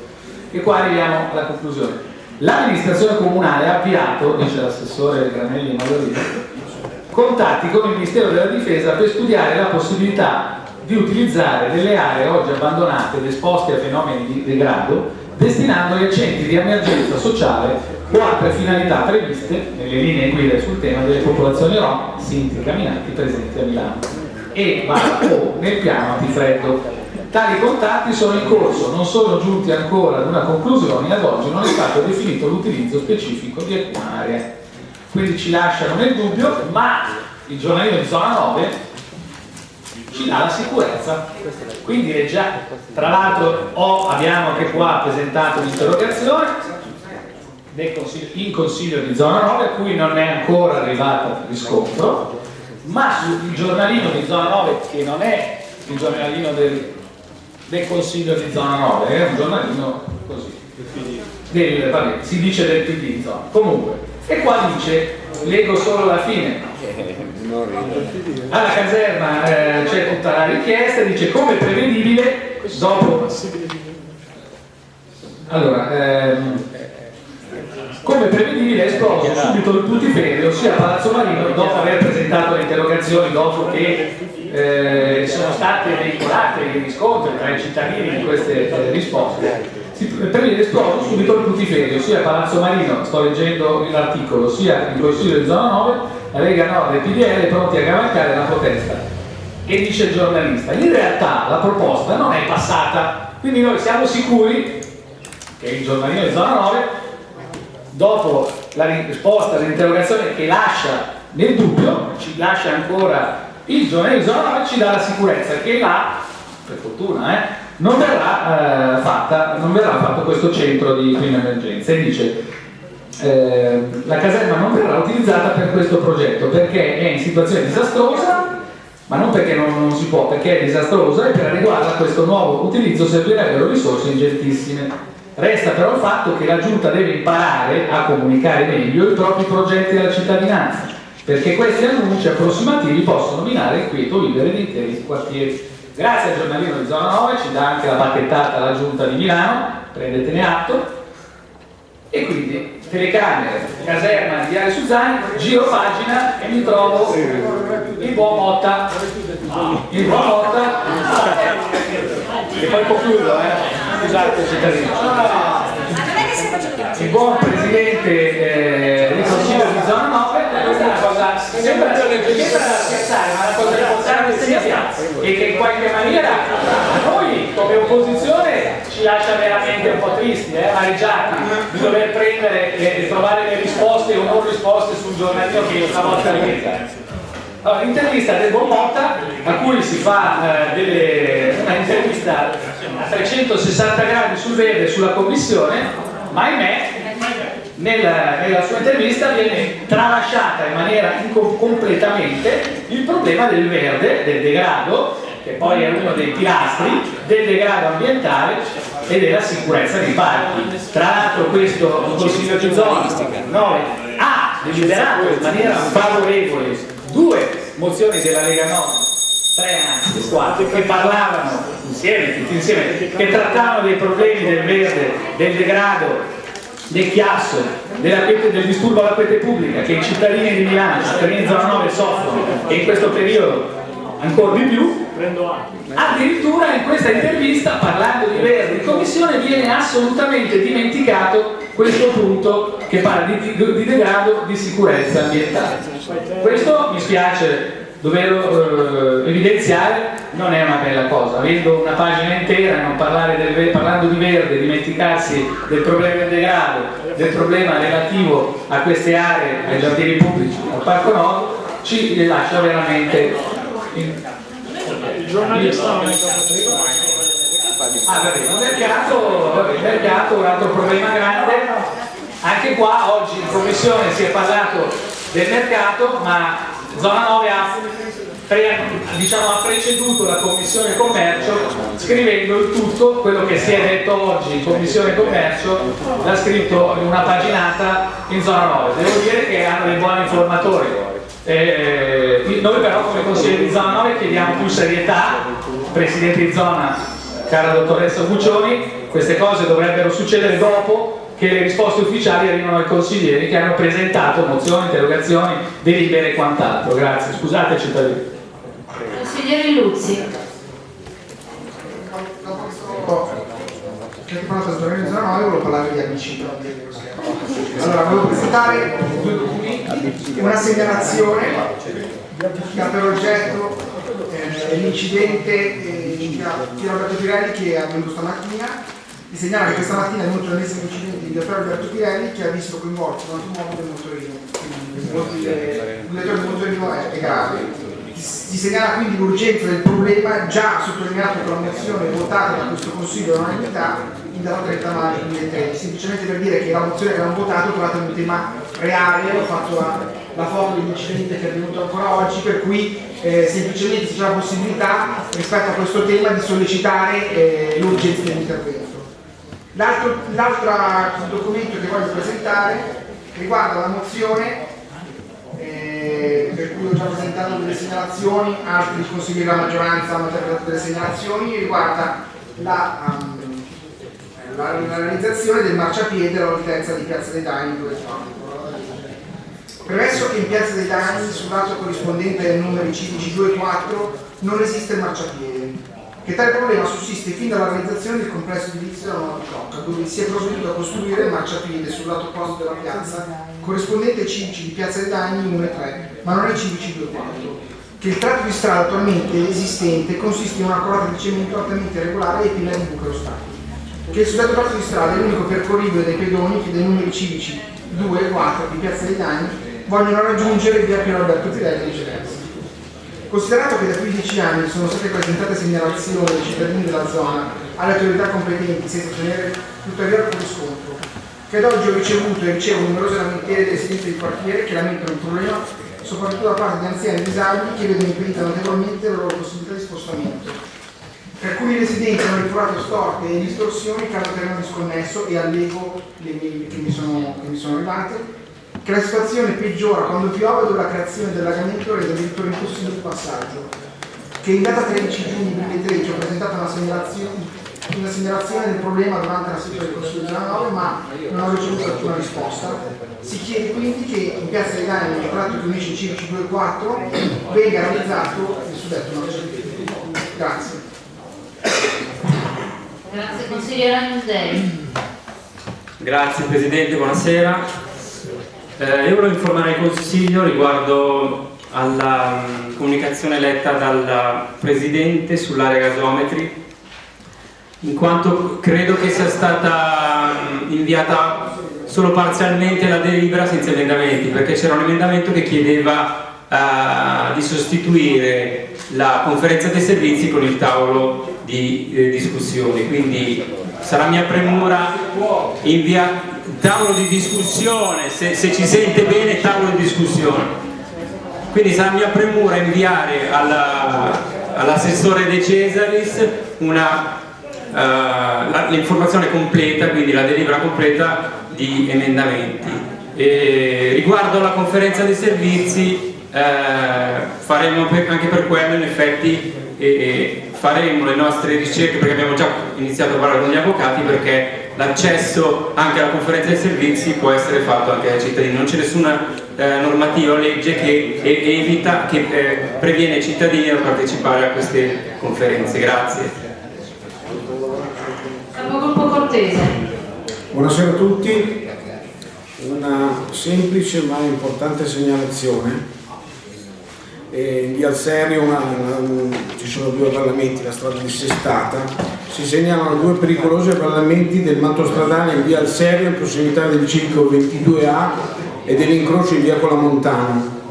S6: E qua arriviamo alla conclusione. L'amministrazione comunale ha avviato, dice l'assessore Granelli Malorino, contatti con il Ministero della Difesa per studiare la possibilità di utilizzare delle aree oggi abbandonate ed esposte a fenomeni di degrado destinandoli a centri di emergenza sociale o altre finalità previste nelle linee guida sul tema delle popolazioni rom, sinti camminanti presenti a Milano e va o nel piano antifreddo Tali contatti sono in corso, non sono giunti ancora ad una conclusione e ad oggi non è stato definito l'utilizzo specifico di alcuna area. Quindi ci lasciano nel dubbio, ma il giornalino di zona 9 ci dà la sicurezza. Quindi è già, tra l'altro abbiamo anche qua presentato un'interrogazione in consiglio di zona 9 a cui non è ancora arrivato riscontro, ma sul giornalino di zona 9 che non è il giornalino del del Consiglio di zona 9, è un giornalino così, del, vabbè, si dice del PD zona. Comunque, e qua dice, leggo solo la fine, alla caserma eh, c'è tutta la richiesta, dice come prevedibile, dopo... Allora, ehm, come prevedibile è esploso subito il putiferio sia a Palazzo Marino dopo aver presentato le interrogazioni, dopo che eh, sono state veicolate i riscontri tra i cittadini di queste eh, risposte si prevede esploso subito il putiferio sia a Palazzo Marino, sto leggendo l'articolo, sia in Consiglio di Zona 9, la Lega Nord e PDL pronti a cavalcare la protesta. E dice il giornalista, in realtà la proposta non è passata, quindi noi siamo sicuri che il giornalino di Zona 9, dopo la risposta all'interrogazione che lascia nel dubbio, ci lascia ancora il Zona 9, ci dà la sicurezza che là, per fortuna, eh, non verrà, eh, fatta, non verrà fatto questo centro di prima emergenza. E dice eh, la caserma non verrà utilizzata per questo progetto perché è in situazione disastrosa ma non perché non, non si può, perché è disastrosa e per adeguarla a questo nuovo utilizzo servirebbero risorse ingentissime Resta però il fatto che la Giunta deve imparare a comunicare meglio i propri progetti alla cittadinanza, perché questi annunci approssimativi possono minare il quieto vivere di interi quartieri. Grazie al giornalino di Zona 9 ci dà anche la bacchettata la Giunta di Milano, prendetene atto. E quindi telecamere, caserma di Viale Suzzani, giro pagina e mi trovo il buon Motta. Il buon Motta. E poi concludo, eh. Scusate cittadino. Il buon presidente eh, del Consiglio di Zona 9 questa è una cosa sembra, scherzare ma è una cosa importante sia e che in qualche maniera noi come opposizione ci lascia veramente un po' tristi, eh, amareggiati di dover prendere e trovare le risposte o non risposte sul giornalino che io stavolta ripeto allora, l'intervista del buon Motta a cui si fa eh, delle, una intervista a 360 gradi sul verde sulla commissione ma ahimè nella, nella, sua intervista viene tralasciata in maniera completamente il problema del verde, del degrado, che poi è uno dei pilastri del degrado ambientale e della sicurezza dei parchi. Tra l'altro questo Consiglio di zona 9 ha deliberato in maniera favorevole due mozioni della Lega Nord tre anni, quattro, che parlavano insieme, tutti insieme, che trattavano dei problemi del verde, del degrado del chiasso, del disturbo alla quiete pubblica che i cittadini di Milano, i cittadini di zona 9 soffrono e in questo periodo ancora di più addirittura in questa intervista parlando di Verdi in commissione viene assolutamente dimenticato questo punto che parla di, di, di degrado di sicurezza ambientale. Questo mi spiace doverlo eh, evidenziare non è una bella cosa, avendo una pagina intera, non del, parlando di verde, dimenticarsi del problema del degrado, del problema relativo a queste aree, ai giardini pubblici, al Parco Nord, ci lascia veramente... In... Il giornalista Ah, vabbè, il mercato, vabbè, il mercato, un altro problema grande, anche qua oggi in commissione si è parlato del mercato, ma Zona 9 ha, pre, diciamo, ha preceduto la Commissione Commercio scrivendo il tutto, quello che si è detto oggi in Commissione Commercio l'ha scritto in una paginata in Zona 9. Devo dire che hanno dei buoni informatori. Eh, noi però come consigliere di Zona 9 chiediamo più serietà, Presidente di Zona, cara dottoressa Buccioni, queste cose dovrebbero succedere dopo che le risposte ufficiali arrivano ai consiglieri che hanno presentato mozioni, interrogazioni, delibere e quant'altro. Grazie, scusate cittadini.
S3: Consigliere Luzzi.
S7: Perché parlato del giornale zona 9 volevo parlare di ABC. Allora, volevo presentare due documenti, una segnalazione che ha per oggetto eh, l'incidente eh, di Roberto Pirelli che è avvenuto stamattina di segnalare che questa mattina è venuto l'ennesimo incidente di Alberto Pirelli che ha visto coinvolto l'automobile del motorino, quindi il lettore del motorino è, è grave. Si segnala quindi l'urgenza del problema già sottolineato con la mozione votata da questo Consiglio all'unanimità data 30 maggio 2013, semplicemente per dire che la mozione che abbiamo votato trovate un tema reale, ho fatto la, la foto dell'incidente che è avvenuto ancora oggi, per cui eh, semplicemente c'è la possibilità rispetto a questo tema di sollecitare eh, l'urgenza dell'intervento. L'altro documento che voglio presentare riguarda la mozione eh, per cui ho già presentato delle segnalazioni, altri consiglieri della maggioranza hanno già presentato delle segnalazioni, riguarda la, um, la, la realizzazione del marciapiede all'altezza di Piazza dei Dagni dove trovo. Premesso che in Piazza dei Dagni, sul lato corrispondente ai numeri civici 2 e 4, non esiste il marciapiede, che tale problema sussiste fin dalla realizzazione del complesso edilizio della Nuova Cocca, dove si è provveduto a costruire il marciapiede sul lato opposto della piazza, corrispondente ai civici di Piazza dei Dagni 1 e 3, ma non ai civici 2 e 4 che il tratto di strada attualmente esistente consiste in una colata di cemento altamente regolare e piena di buche ostacoli, che il suddetto tratto di strada è l'unico percorribile dai pedoni che dai numeri civici 2 e 4 di Piazza dei Dagni vogliono raggiungere via Piero Alberto Pirelli e viceversa. Considerato che da 15 anni sono state presentate segnalazioni dai cittadini della zona alle autorità competenti senza ottenere tuttavia alcun riscontro, che ad oggi ho ricevuto e ricevo numerose lamentele dei residenti del quartiere che lamentano il problema soprattutto da parte di anziani e disabili che vedono impedita notevolmente la loro possibilità di spostamento. Per alcuni residenti hanno ritrovato storte e distorsioni che hanno terreno disconnesso e allego le mail che mi sono, che mi sono arrivate, che la situazione peggiora quando piove dove la creazione dell'agamento rende addirittura impossibile il passaggio, che in data 13 giugno 2013 ho presentato una segnalazione, una segnalazione del problema durante la seduta del Consiglio della 9 ma non ho ricevuto alcuna risposta. Si chiede quindi che in Piazza dei Dani, nel tratto che unisce i civici 2 e 4, venga realizzato il suddetto. Grazie.
S3: Grazie consigliere Agnusdei.
S8: Grazie Presidente, buonasera. Eh, io volevo informare il Consiglio riguardo alla um, comunicazione letta dal Presidente sull'area gasometri in quanto credo che sia stata um, inviata solo parzialmente la delibera senza emendamenti perché c'era un emendamento che chiedeva uh, di sostituire la conferenza dei servizi con il tavolo di eh, discussione quindi sarà mia premura inviare tavolo di discussione, se, se, ci sente bene tavolo di discussione. Quindi sarà mia premura inviare all'assessore all De Cesaris uh, l'informazione completa, quindi la delibera completa di emendamenti. E riguardo alla conferenza dei servizi faremo per, anche per quello in effetti eh, faremo le nostre ricerche perché abbiamo già iniziato a parlare con gli avvocati perché l'accesso anche alla conferenza dei servizi può essere fatto anche dai cittadini, non c'è nessuna eh, normativa o legge che evita, che eh, previene i cittadini a partecipare a queste conferenze. Grazie.
S9: Buonasera a tutti, una semplice ma importante segnalazione. In via Serio una, una, ci sono due avvallamenti, la strada dissestata si segnalano due pericolosi avvallamenti del manto stradale in via Al Serio in prossimità del ciclo 22A e dell'incrocio in via Colamontano.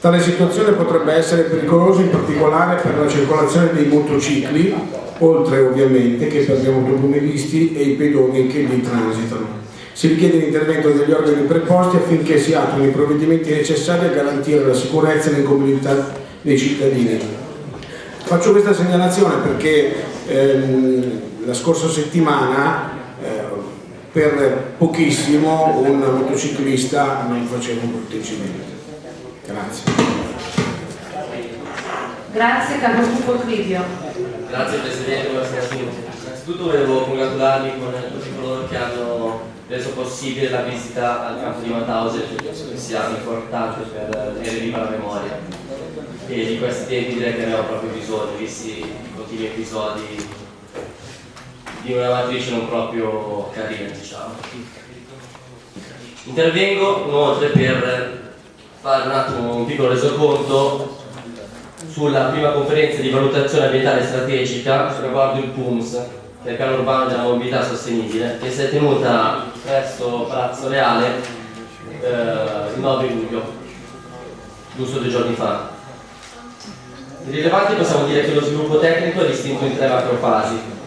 S9: Tale situazione potrebbe essere pericolosa in particolare per la circolazione dei motocicli, oltre ovviamente che per gli automobilisti e i pedoni che lì transitano. Si richiede l'intervento degli organi preposti affinché si attuino i provvedimenti necessari a garantire la sicurezza e l'incolumità dei cittadini. Faccio questa segnalazione perché ehm, la scorsa settimana eh, per pochissimo un motociclista non faceva un brutto incidente. Grazie.
S3: Grazie Capogruppo Crivio.
S10: Grazie Presidente, buonasera a tutti. Innanzitutto volevo congratularmi con tutti coloro che hanno reso possibile la visita al campo di Mauthausen, che sia importante per tenere viva la memoria. E di questi tempi direi che abbiamo proprio bisogno, visti continui episodi di una matrice non proprio carina, diciamo. Intervengo inoltre per fare un attimo un piccolo resoconto sulla prima conferenza di valutazione ambientale strategica riguardo il PUMS, il piano urbano della mobilità sostenibile, che si è tenuta presso Palazzo Reale eh, il 9 luglio, giusto due giorni fa. Di rilevante possiamo dire che lo sviluppo tecnico è distinto in tre macrofasi.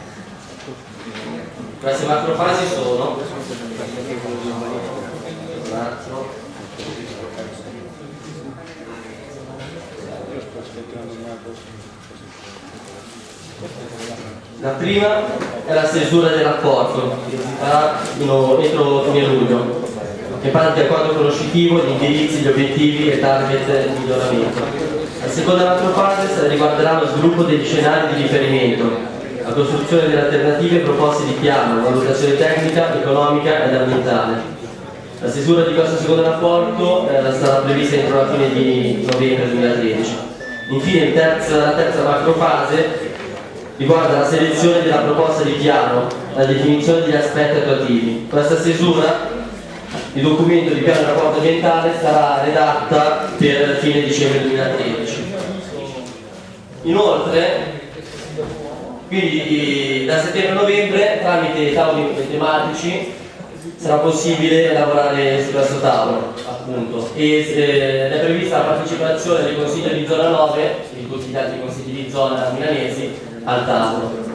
S10: Queste macrofasi sono La prima è la stesura dell'accordo, si farà entro fine luglio, che parte di accordo conoscitivo, gli indirizzi, gli obiettivi e target di miglioramento. La seconda macrofase riguarderà lo sviluppo degli scenari di riferimento, la costruzione delle alternative proposte di piano, valutazione tecnica, economica ed ambientale. La stesura di questo secondo rapporto eh, stata prevista entro la fine di novembre 2013. Infine terza, la terza macrofase riguarda la selezione della proposta di piano, la definizione degli aspetti attuativi. Questa stesura il documento di piano di rapporto ambientale sarà redatta per fine dicembre 2013. Inoltre, quindi da settembre a novembre, tramite tavoli tematici, sarà possibile lavorare su questo tavolo, appunto. E eh, è prevista la partecipazione del Consiglio di zona 9, di tutti gli altri consigli di zona milanesi, al tavolo.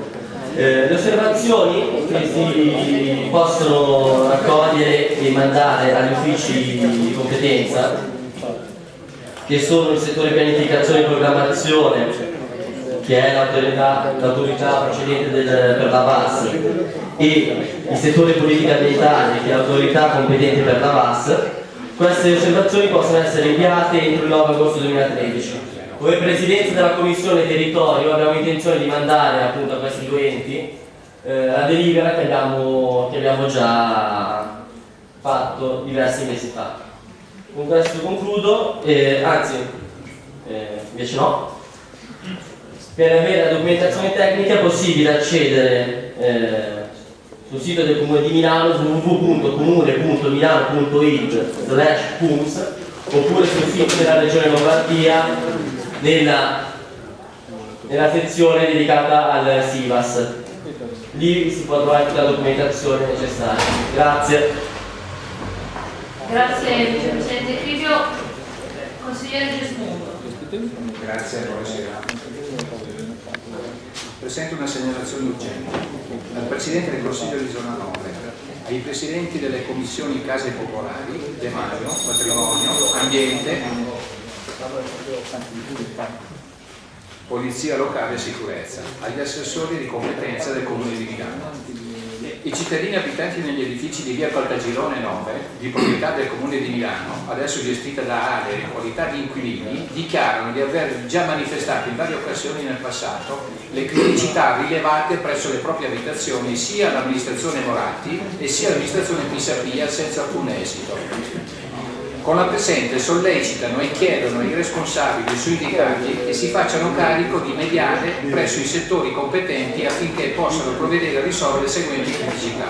S10: Eh, le osservazioni che si possono raccogliere e mandare agli uffici di competenza, che sono il settore pianificazione e programmazione, che è l'autorità precedente del, per la VAS, e il settore politica ambientale, che è l'autorità competente per la VAS, queste osservazioni possono essere inviate entro il 9 agosto 2013. Come Presidenza della Commissione Territorio abbiamo intenzione di mandare appunto a questi due enti eh, la delibera che abbiamo, che abbiamo già fatto diversi mesi fa. Con questo concludo, eh, anzi, eh, invece no, per avere la documentazione tecnica è possibile accedere eh, sul sito del Comune di Milano su www.comune.milano.it oppure sul sito della Regione Lombardia nella, nella sezione dedicata al SIVAS. Lì si può trovare tutta la documentazione necessaria. Grazie.
S3: Grazie Vicepresidente Crivio. Consigliere Gesmundo.
S11: Grazie, buonasera. Presento una segnalazione urgente al Presidente del Consiglio di Zona 9, ai Presidenti delle Commissioni Case Popolari, Demario, Patrimonio, Ambiente, Polizia locale e sicurezza, agli assessori di competenza del Comune di Milano. I cittadini abitanti negli edifici di via Caltagirone 9, di proprietà del Comune di Milano, adesso gestita da Ale in qualità di inquilini, dichiarano di aver già manifestato in varie occasioni nel passato le criticità rilevate presso le proprie abitazioni sia all'amministrazione Moratti e sia all'amministrazione Pisapia senza alcun esito con la presente sollecitano e chiedono ai responsabili sui indicati che si facciano carico di mediare presso i settori competenti affinché possano provvedere a risolvere le seguenti criticità.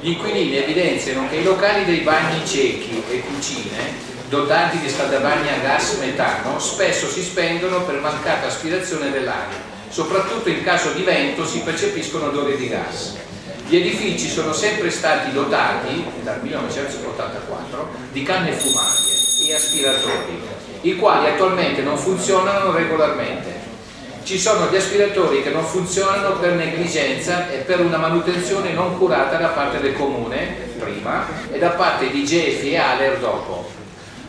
S11: Gli inquilini evidenziano che i locali dei bagni ciechi e cucine dotati di scaldabagni a gas metano spesso si spendono per mancata aspirazione dell'aria, soprattutto in caso di vento si percepiscono odori di gas. Gli edifici sono sempre stati dotati, dal 1984, di canne fumarie e aspiratori, i quali attualmente non funzionano regolarmente. Ci sono gli aspiratori che non funzionano per negligenza e per una manutenzione non curata da parte del comune, prima, e da parte di Gefi e Aler dopo.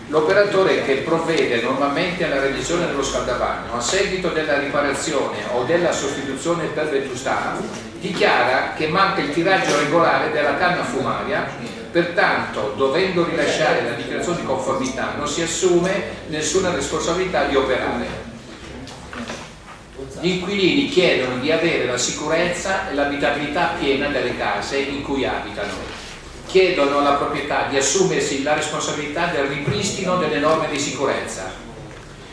S11: L'operatore che provvede normalmente alla revisione dello scaldabagno a seguito della riparazione o della sostituzione per vetustà dichiara che manca il tiraggio regolare della canna fumaria, pertanto dovendo rilasciare la dichiarazione di conformità non si assume nessuna responsabilità di operare. Gli inquilini chiedono di avere la sicurezza e l'abitabilità piena delle case in cui abitano. Chiedono alla proprietà di assumersi la responsabilità del ripristino delle norme di sicurezza,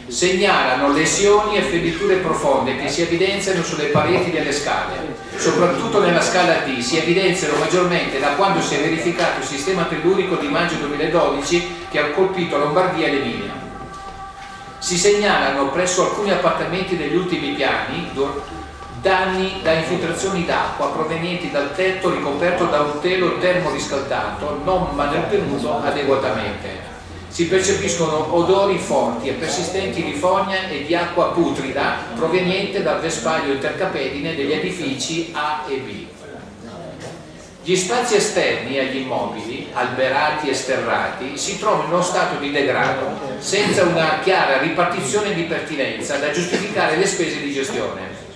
S11: segnalano lesioni e feriture profonde che si evidenziano sulle pareti delle scale. Soprattutto nella scala D si evidenziano maggiormente da quando si è verificato il sistema tellurico di maggio 2012 che ha colpito Lombardia e l'Emilia. Si segnalano presso alcuni appartamenti degli ultimi piani danni da infiltrazioni d'acqua provenienti dal tetto ricoperto da un telo termoriscaldato non manutenuto adeguatamente si percepiscono odori forti e persistenti di fogna e di acqua putrida proveniente dal vespaglio intercapedine degli edifici A e B. Gli spazi esterni agli immobili, alberati e sterrati, si trovano in uno stato di degrado, senza una chiara ripartizione di pertinenza da giustificare le spese di gestione.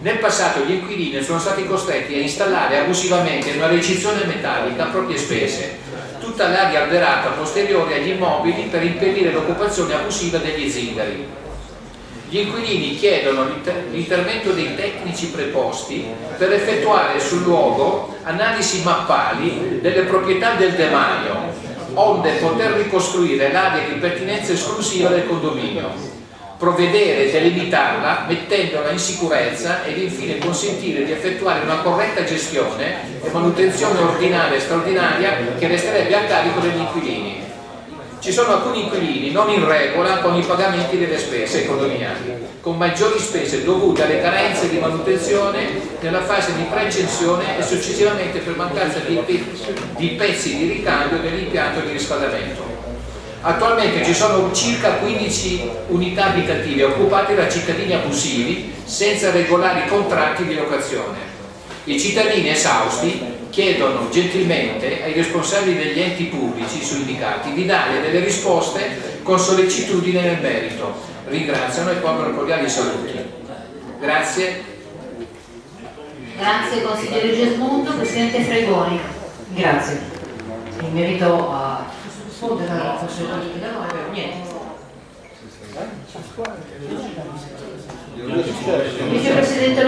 S11: Nel passato gli inquilini sono stati costretti a installare abusivamente una recinzione metallica a proprie spese, tutta l'area alberata posteriore agli immobili per impedire l'occupazione abusiva degli zingari. Gli inquilini chiedono l'inter- l'intervento dei tecnici preposti per effettuare sul luogo analisi mappali delle proprietà del demanio, onde poter ricostruire l'area di pertinenza esclusiva del condominio provvedere e delimitarla mettendola in sicurezza ed infine consentire di effettuare una corretta gestione e manutenzione ordinaria e straordinaria che resterebbe a carico degli inquilini. Ci sono alcuni inquilini non in regola con i pagamenti delle spese condominiali, con maggiori spese dovute alle carenze di manutenzione nella fase di precensione e successivamente per mancanza di pezzi di ricambio dell'impianto di riscaldamento. Attualmente ci sono circa 15 unità abitative occupate da cittadini abusivi senza regolari contratti di locazione. I cittadini esausti chiedono gentilmente ai responsabili degli enti pubblici su indicati di dare delle risposte con sollecitudine nel merito. Ringraziano e pongono cordiali saluti. Grazie.
S3: Grazie consigliere Gesmundo, Presidente Fregoni.
S1: Grazie. In merito a rispondere alla questione politica, no, è vero, niente.
S3: Vicepresidente.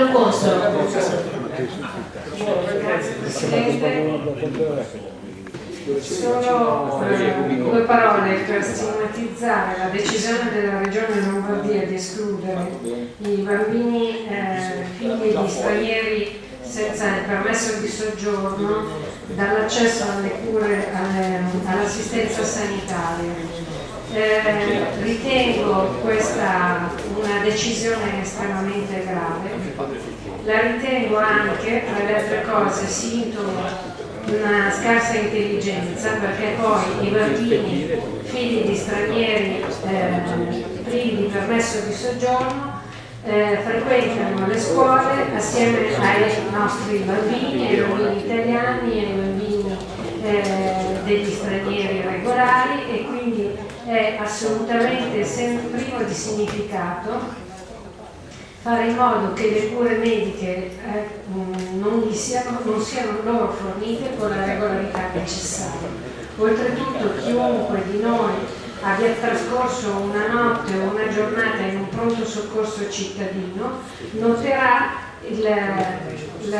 S12: Grazie Presidente. Solo eh, due parole per stigmatizzare la decisione della Regione Lombardia di escludere i bambini eh, figli di stranieri senza il permesso di soggiorno dall'accesso alle cure, all'assistenza sanitaria. Eh, ritengo questa una decisione estremamente grave, la ritengo anche, tra le altre cose, sintomo di una scarsa intelligenza perché poi i bambini figli di stranieri eh, privi di permesso di soggiorno eh, frequentano le scuole assieme ai nostri bambini, ai bambini italiani, ai bambini eh, degli stranieri regolari e quindi è assolutamente privo di significato fare in modo che le cure mediche eh, non, siano, non siano loro fornite con la regolarità necessaria. Oltretutto chiunque di noi abbia trascorso una notte o una giornata in un pronto soccorso cittadino noterà il, il-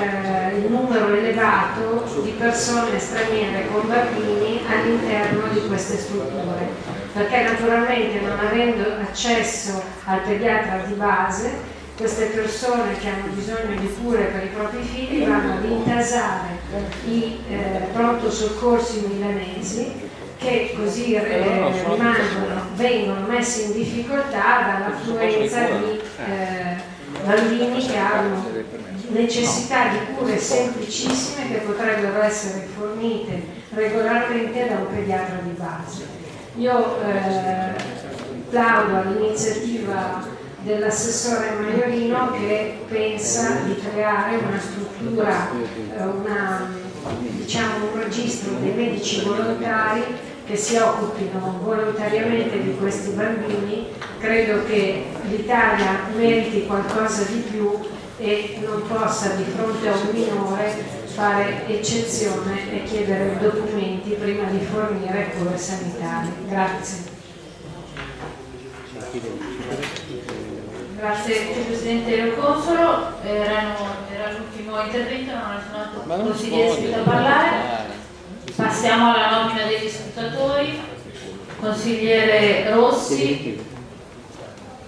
S12: il numero elevato di persone straniere con bambini all'interno di queste strutture, perché naturalmente non avendo accesso al pediatra di base queste persone che hanno bisogno di cure per i propri figli vanno ad intasare i eh, pronto soccorsi milanesi che così eh, rimangono, vengono messi in difficoltà dall'affluenza di eh, bambini che hanno necessità di cure semplicissime che potrebbero essere fornite regolarmente da un pediatra di base. Io eh, plaudo all'iniziativa dell'assessore Maiorino che pensa di creare una struttura, eh, una, diciamo un registro dei medici volontari che si occupino volontariamente di questi bambini. Credo che l'Italia meriti qualcosa di più e non possa di fronte a un minore fare eccezione e chiedere documenti prima di fornire cure sanitarie. Grazie.
S3: Grazie Vicepresidente Lo Consolo, era l'ultimo intervento, non ha nessun altro consigliere iscritto a parlare. Passiamo alla nomina degli scrutatori. Consigliere Rossi,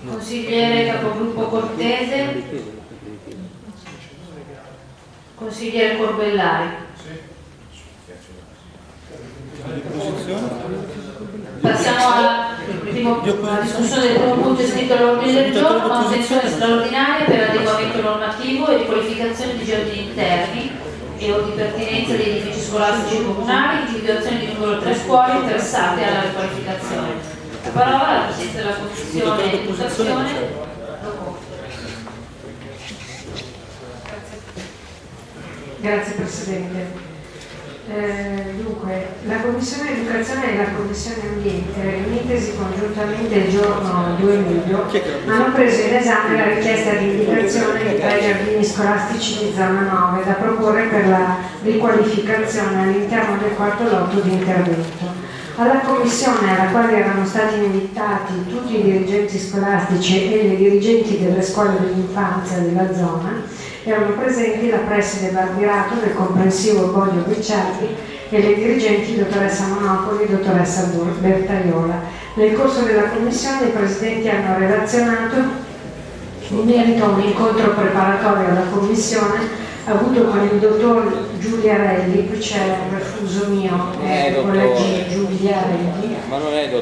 S3: consigliere capogruppo Cortese, consigliere Corbellari. Passiamo alla, discussione del primo punto iscritto all'ordine del giorno, manutenzione straordinaria per adeguamento normativo e riqualificazione di giardini interni e o di pertinenza degli edifici scolastici comunali, individuazione di numero tre scuole interessate alla riqualificazione. La parola alla Presidente della Commissione di Educazione.
S12: Grazie Presidente. Eh, dunque, la Commissione Educazione e la Commissione Ambiente, riunitesi congiuntamente il giorno 2 luglio, hanno preso in esame la richiesta di indicazione di tre giardini scolastici di zona 9 da proporre per la riqualificazione all'interno del quarto lotto di intervento. Alla commissione alla quale erano stati invitati tutti i dirigenti scolastici e le dirigenti delle scuole dell'infanzia della zona erano presenti la preside Barbirato del comprensivo Boglio Guicciardi e le dirigenti dottoressa Monopoli e dottoressa Bertaiola. Nel corso della commissione i presidenti hanno relazionato. In merito a un incontro preparatorio alla commissione avuto con il dottor Giuliarelli, qui c'è un refuso mio, eh, con la G, Giuliarelli,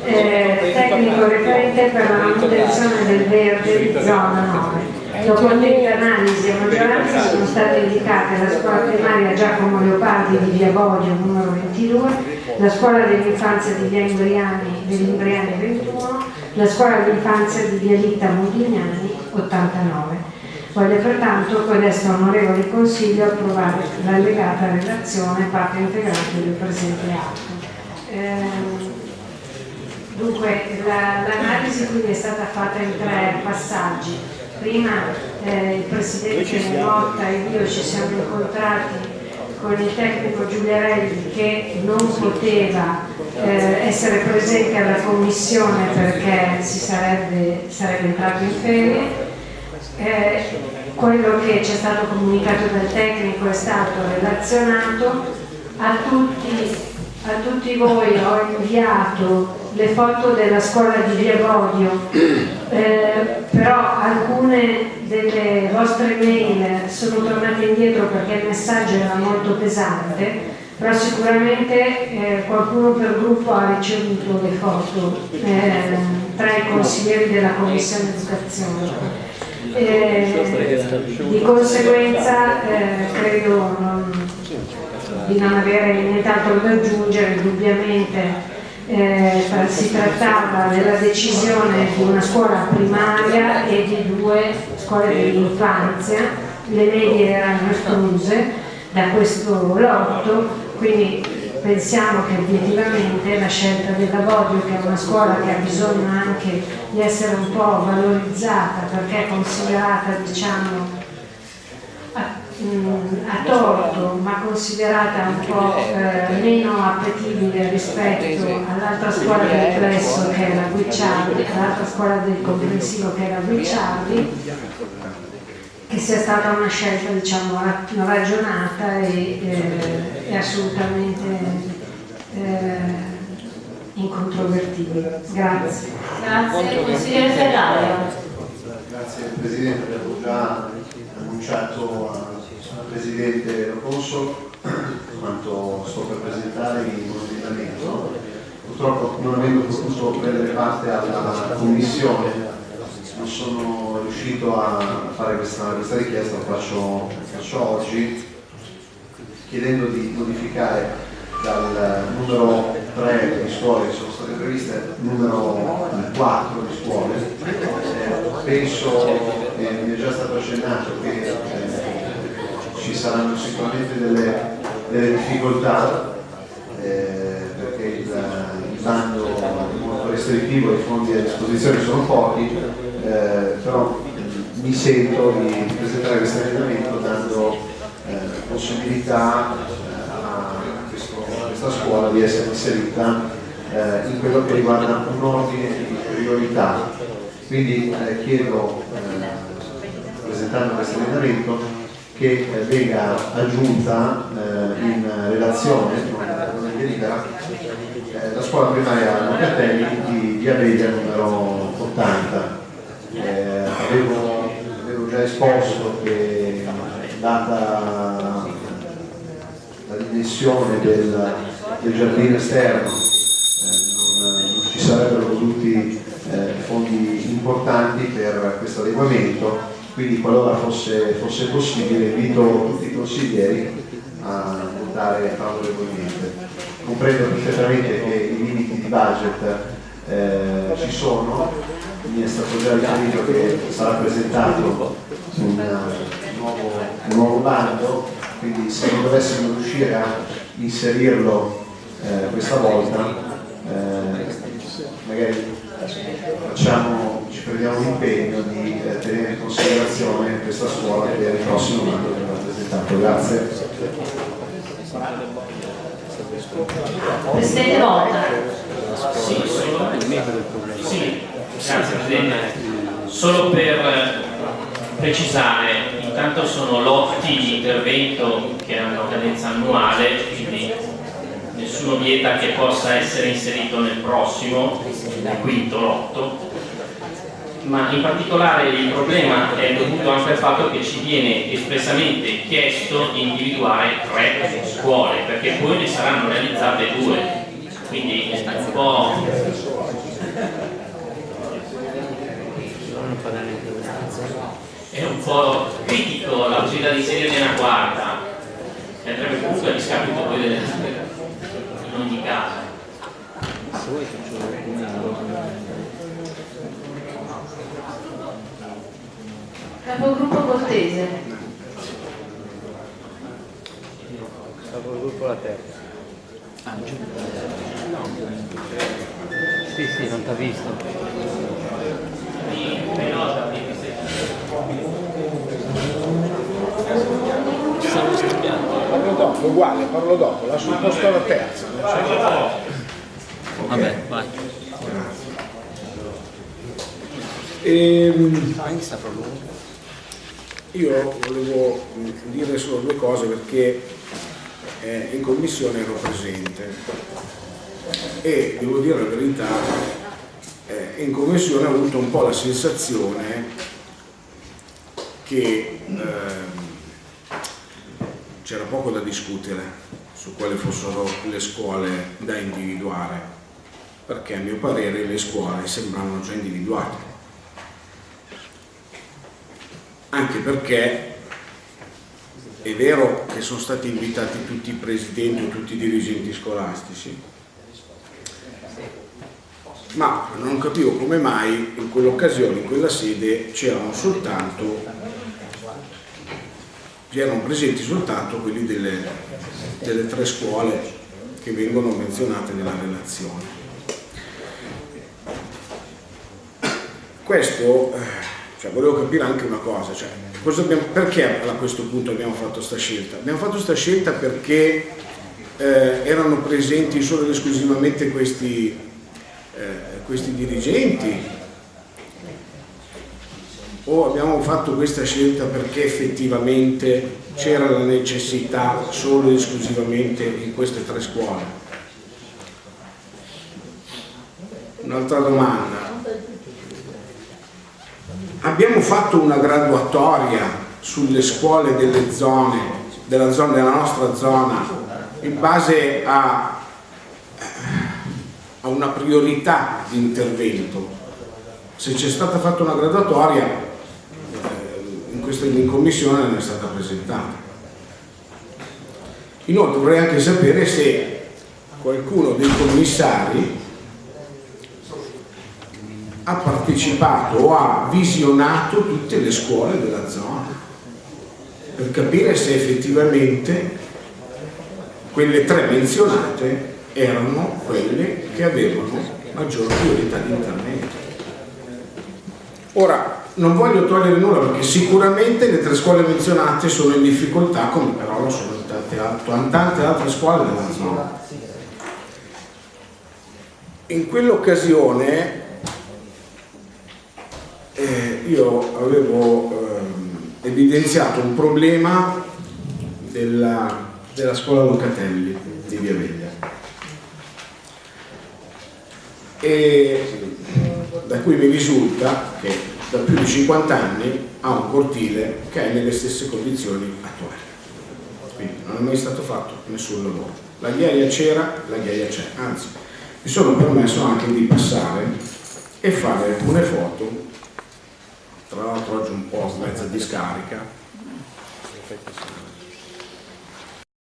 S12: eh, tecnico referente per la manutenzione del verde di zona 9. Dopo attenta analisi a maggioranza sono state indicate la scuola primaria Giacomo Leopardi di Via Boglio numero 22, la scuola dell'infanzia di Via Imbriani dell'Imbriani 21, la scuola dell'infanzia di Via Litta Modigliani 89. Voglio pertanto codesto onorevole Consiglio approvare l'allegata relazione parte integrante del presente atto. Ehm, dunque l'analisi quindi è stata fatta in tre passaggi. Prima eh, il Presidente Motta e io ci siamo incontrati con il tecnico Giuliarelli che non poteva eh, essere presente alla commissione perché si sarebbe, sarebbe entrato in ferie. Eh, quello che ci è stato comunicato dal tecnico è stato relazionato a tutti, a tutti voi ho inviato le foto della scuola di Via Bodio eh, però alcune delle vostre mail sono tornate indietro perché il messaggio era molto pesante però sicuramente eh, qualcuno per gruppo ha ricevuto le foto eh, tra i consiglieri della commissione educazione. Eh, di conseguenza eh, credo non, di non avere nient'altro da aggiungere, indubbiamente eh, si trattava della decisione di una scuola primaria e di due scuole dell'infanzia, le medie erano escluse da questo lotto, quindi pensiamo che obiettivamente la scelta della Bodio, che è una scuola che ha bisogno anche di essere un po' valorizzata perché è considerata diciamo mh, a torto ma considerata un po' eh, meno appetibile rispetto all'altra scuola del Plesso che è la Guicciardi, all'altra scuola del comprensivo che è la Guicciardi che sia stata una scelta diciamo, ragionata e, eh, e assolutamente eh, incontrovertibile. Grazie.
S3: Grazie, consigliere Ferrario.
S13: Grazie Presidente, avevo già annunciato al Presidente Rocosso quanto sto per presentare un ordinamento. Purtroppo non avendo potuto prendere parte alla commissione non sono riuscito a fare questa, questa richiesta, lo faccio, faccio oggi chiedendo di modificare dal numero 3 di scuole che sono state previste numero 4 di scuole. Eh, penso, eh, mi è già stato accennato che ci saranno sicuramente delle, delle difficoltà eh, perché il, il bando è molto restrittivo, i fondi a disposizione sono pochi, eh, però mi sento di presentare questo emendamento dando eh, possibilità eh, a, questo, questa scuola di essere inserita eh, in quello che riguarda un ordine di priorità. Quindi eh, chiedo, presentando questo emendamento, che venga aggiunta in relazione, non delibera, la scuola primaria Locatelli di Vedia numero 80 eh, avevo, avevo, già esposto che data la dimensione del, del giardino esterno eh, non, non, ci sarebbero voluti eh, fondi importanti per questo adeguamento quindi qualora fosse, fosse possibile invito tutti i consiglieri a votare favorevolmente. Comprendo perfettamente che i limiti di budget eh, ci sono. Mi è stato già riferito che sarà presentato un, nuovo, un nuovo bando, quindi se non dovessimo riuscire a inserirlo eh, questa volta, eh, magari facciamo, ci prendiamo l'impegno di eh, tenere in considerazione questa scuola per il prossimo bando che verrà presentato. Grazie.
S3: Presidente Volta.
S2: Sì, solo, sì, grazie Presidente. Solo per precisare, intanto sono lotti di intervento che hanno cadenza annuale, quindi nessuno vieta che possa essere inserito nel prossimo, il quinto lotto, ma in particolare il problema è dovuto anche al fatto che ci viene espressamente chiesto di individuare tre scuole, perché poi ne saranno realizzate due, quindi è un po' è un po' critico la possibilità di inserire una quarta, che andrebbe comunque a discapito poi delle in ogni caso.
S3: Capogruppo Cortese.
S14: Capogruppo la terza. Ah, giù. No. Sì, sì, non ti ha visto.
S9: Siamo scambiati. Parlo dopo, uguale, parlo dopo, lascio il posto alla terza.
S14: Vabbè, vai.
S9: Ehm, io volevo dire solo due cose perché eh, in commissione ero presente e devo dire la verità, eh, in commissione ho avuto un po' la sensazione che ehm, c'era poco da discutere su quali fossero le scuole da individuare, perché a mio parere le scuole sembravano già individuate. Anche perché è vero che sono stati invitati tutti i presidenti o tutti i dirigenti scolastici, ma non capivo come mai in quell'occasione, in quella sede, c'erano soltanto erano presenti soltanto quelli delle, delle tre scuole che vengono menzionate nella relazione. Questo, eh, cioè, volevo capire anche una cosa, cioè, abbiamo, perché a questo punto abbiamo fatto questa scelta? Abbiamo fatto questa scelta perché eh, erano presenti solo ed esclusivamente questi, eh, questi dirigenti o abbiamo fatto questa scelta perché effettivamente c'era la necessità solo ed esclusivamente in queste tre scuole? Un'altra domanda. Abbiamo fatto una graduatoria sulle scuole delle zone, della, zona, della nostra zona in base a, a una priorità di intervento. Se c'è stata fatta una graduatoria, in, questa, in commissione non è stata presentata. Inoltre vorrei anche sapere se qualcuno dei commissari ha partecipato o ha visionato tutte le scuole della zona per capire se effettivamente quelle tre menzionate erano quelle che avevano maggior priorità di intervento. Ora, non voglio togliere nulla perché sicuramente le tre scuole menzionate sono in difficoltà, come però lo sono tante, tante altre scuole della zona. In quell'occasione eh, io avevo eh, evidenziato un problema della, della scuola Locatelli di Via Veglia. E da cui mi risulta che da più di 50 anni ha un cortile che è nelle stesse condizioni attuali. Quindi non è mai stato fatto nessun lavoro. La ghiaia c'era, la ghiaia c'è. Anzi mi sono permesso anche di passare e fare alcune foto tra l'altro oggi un po' mezza discarica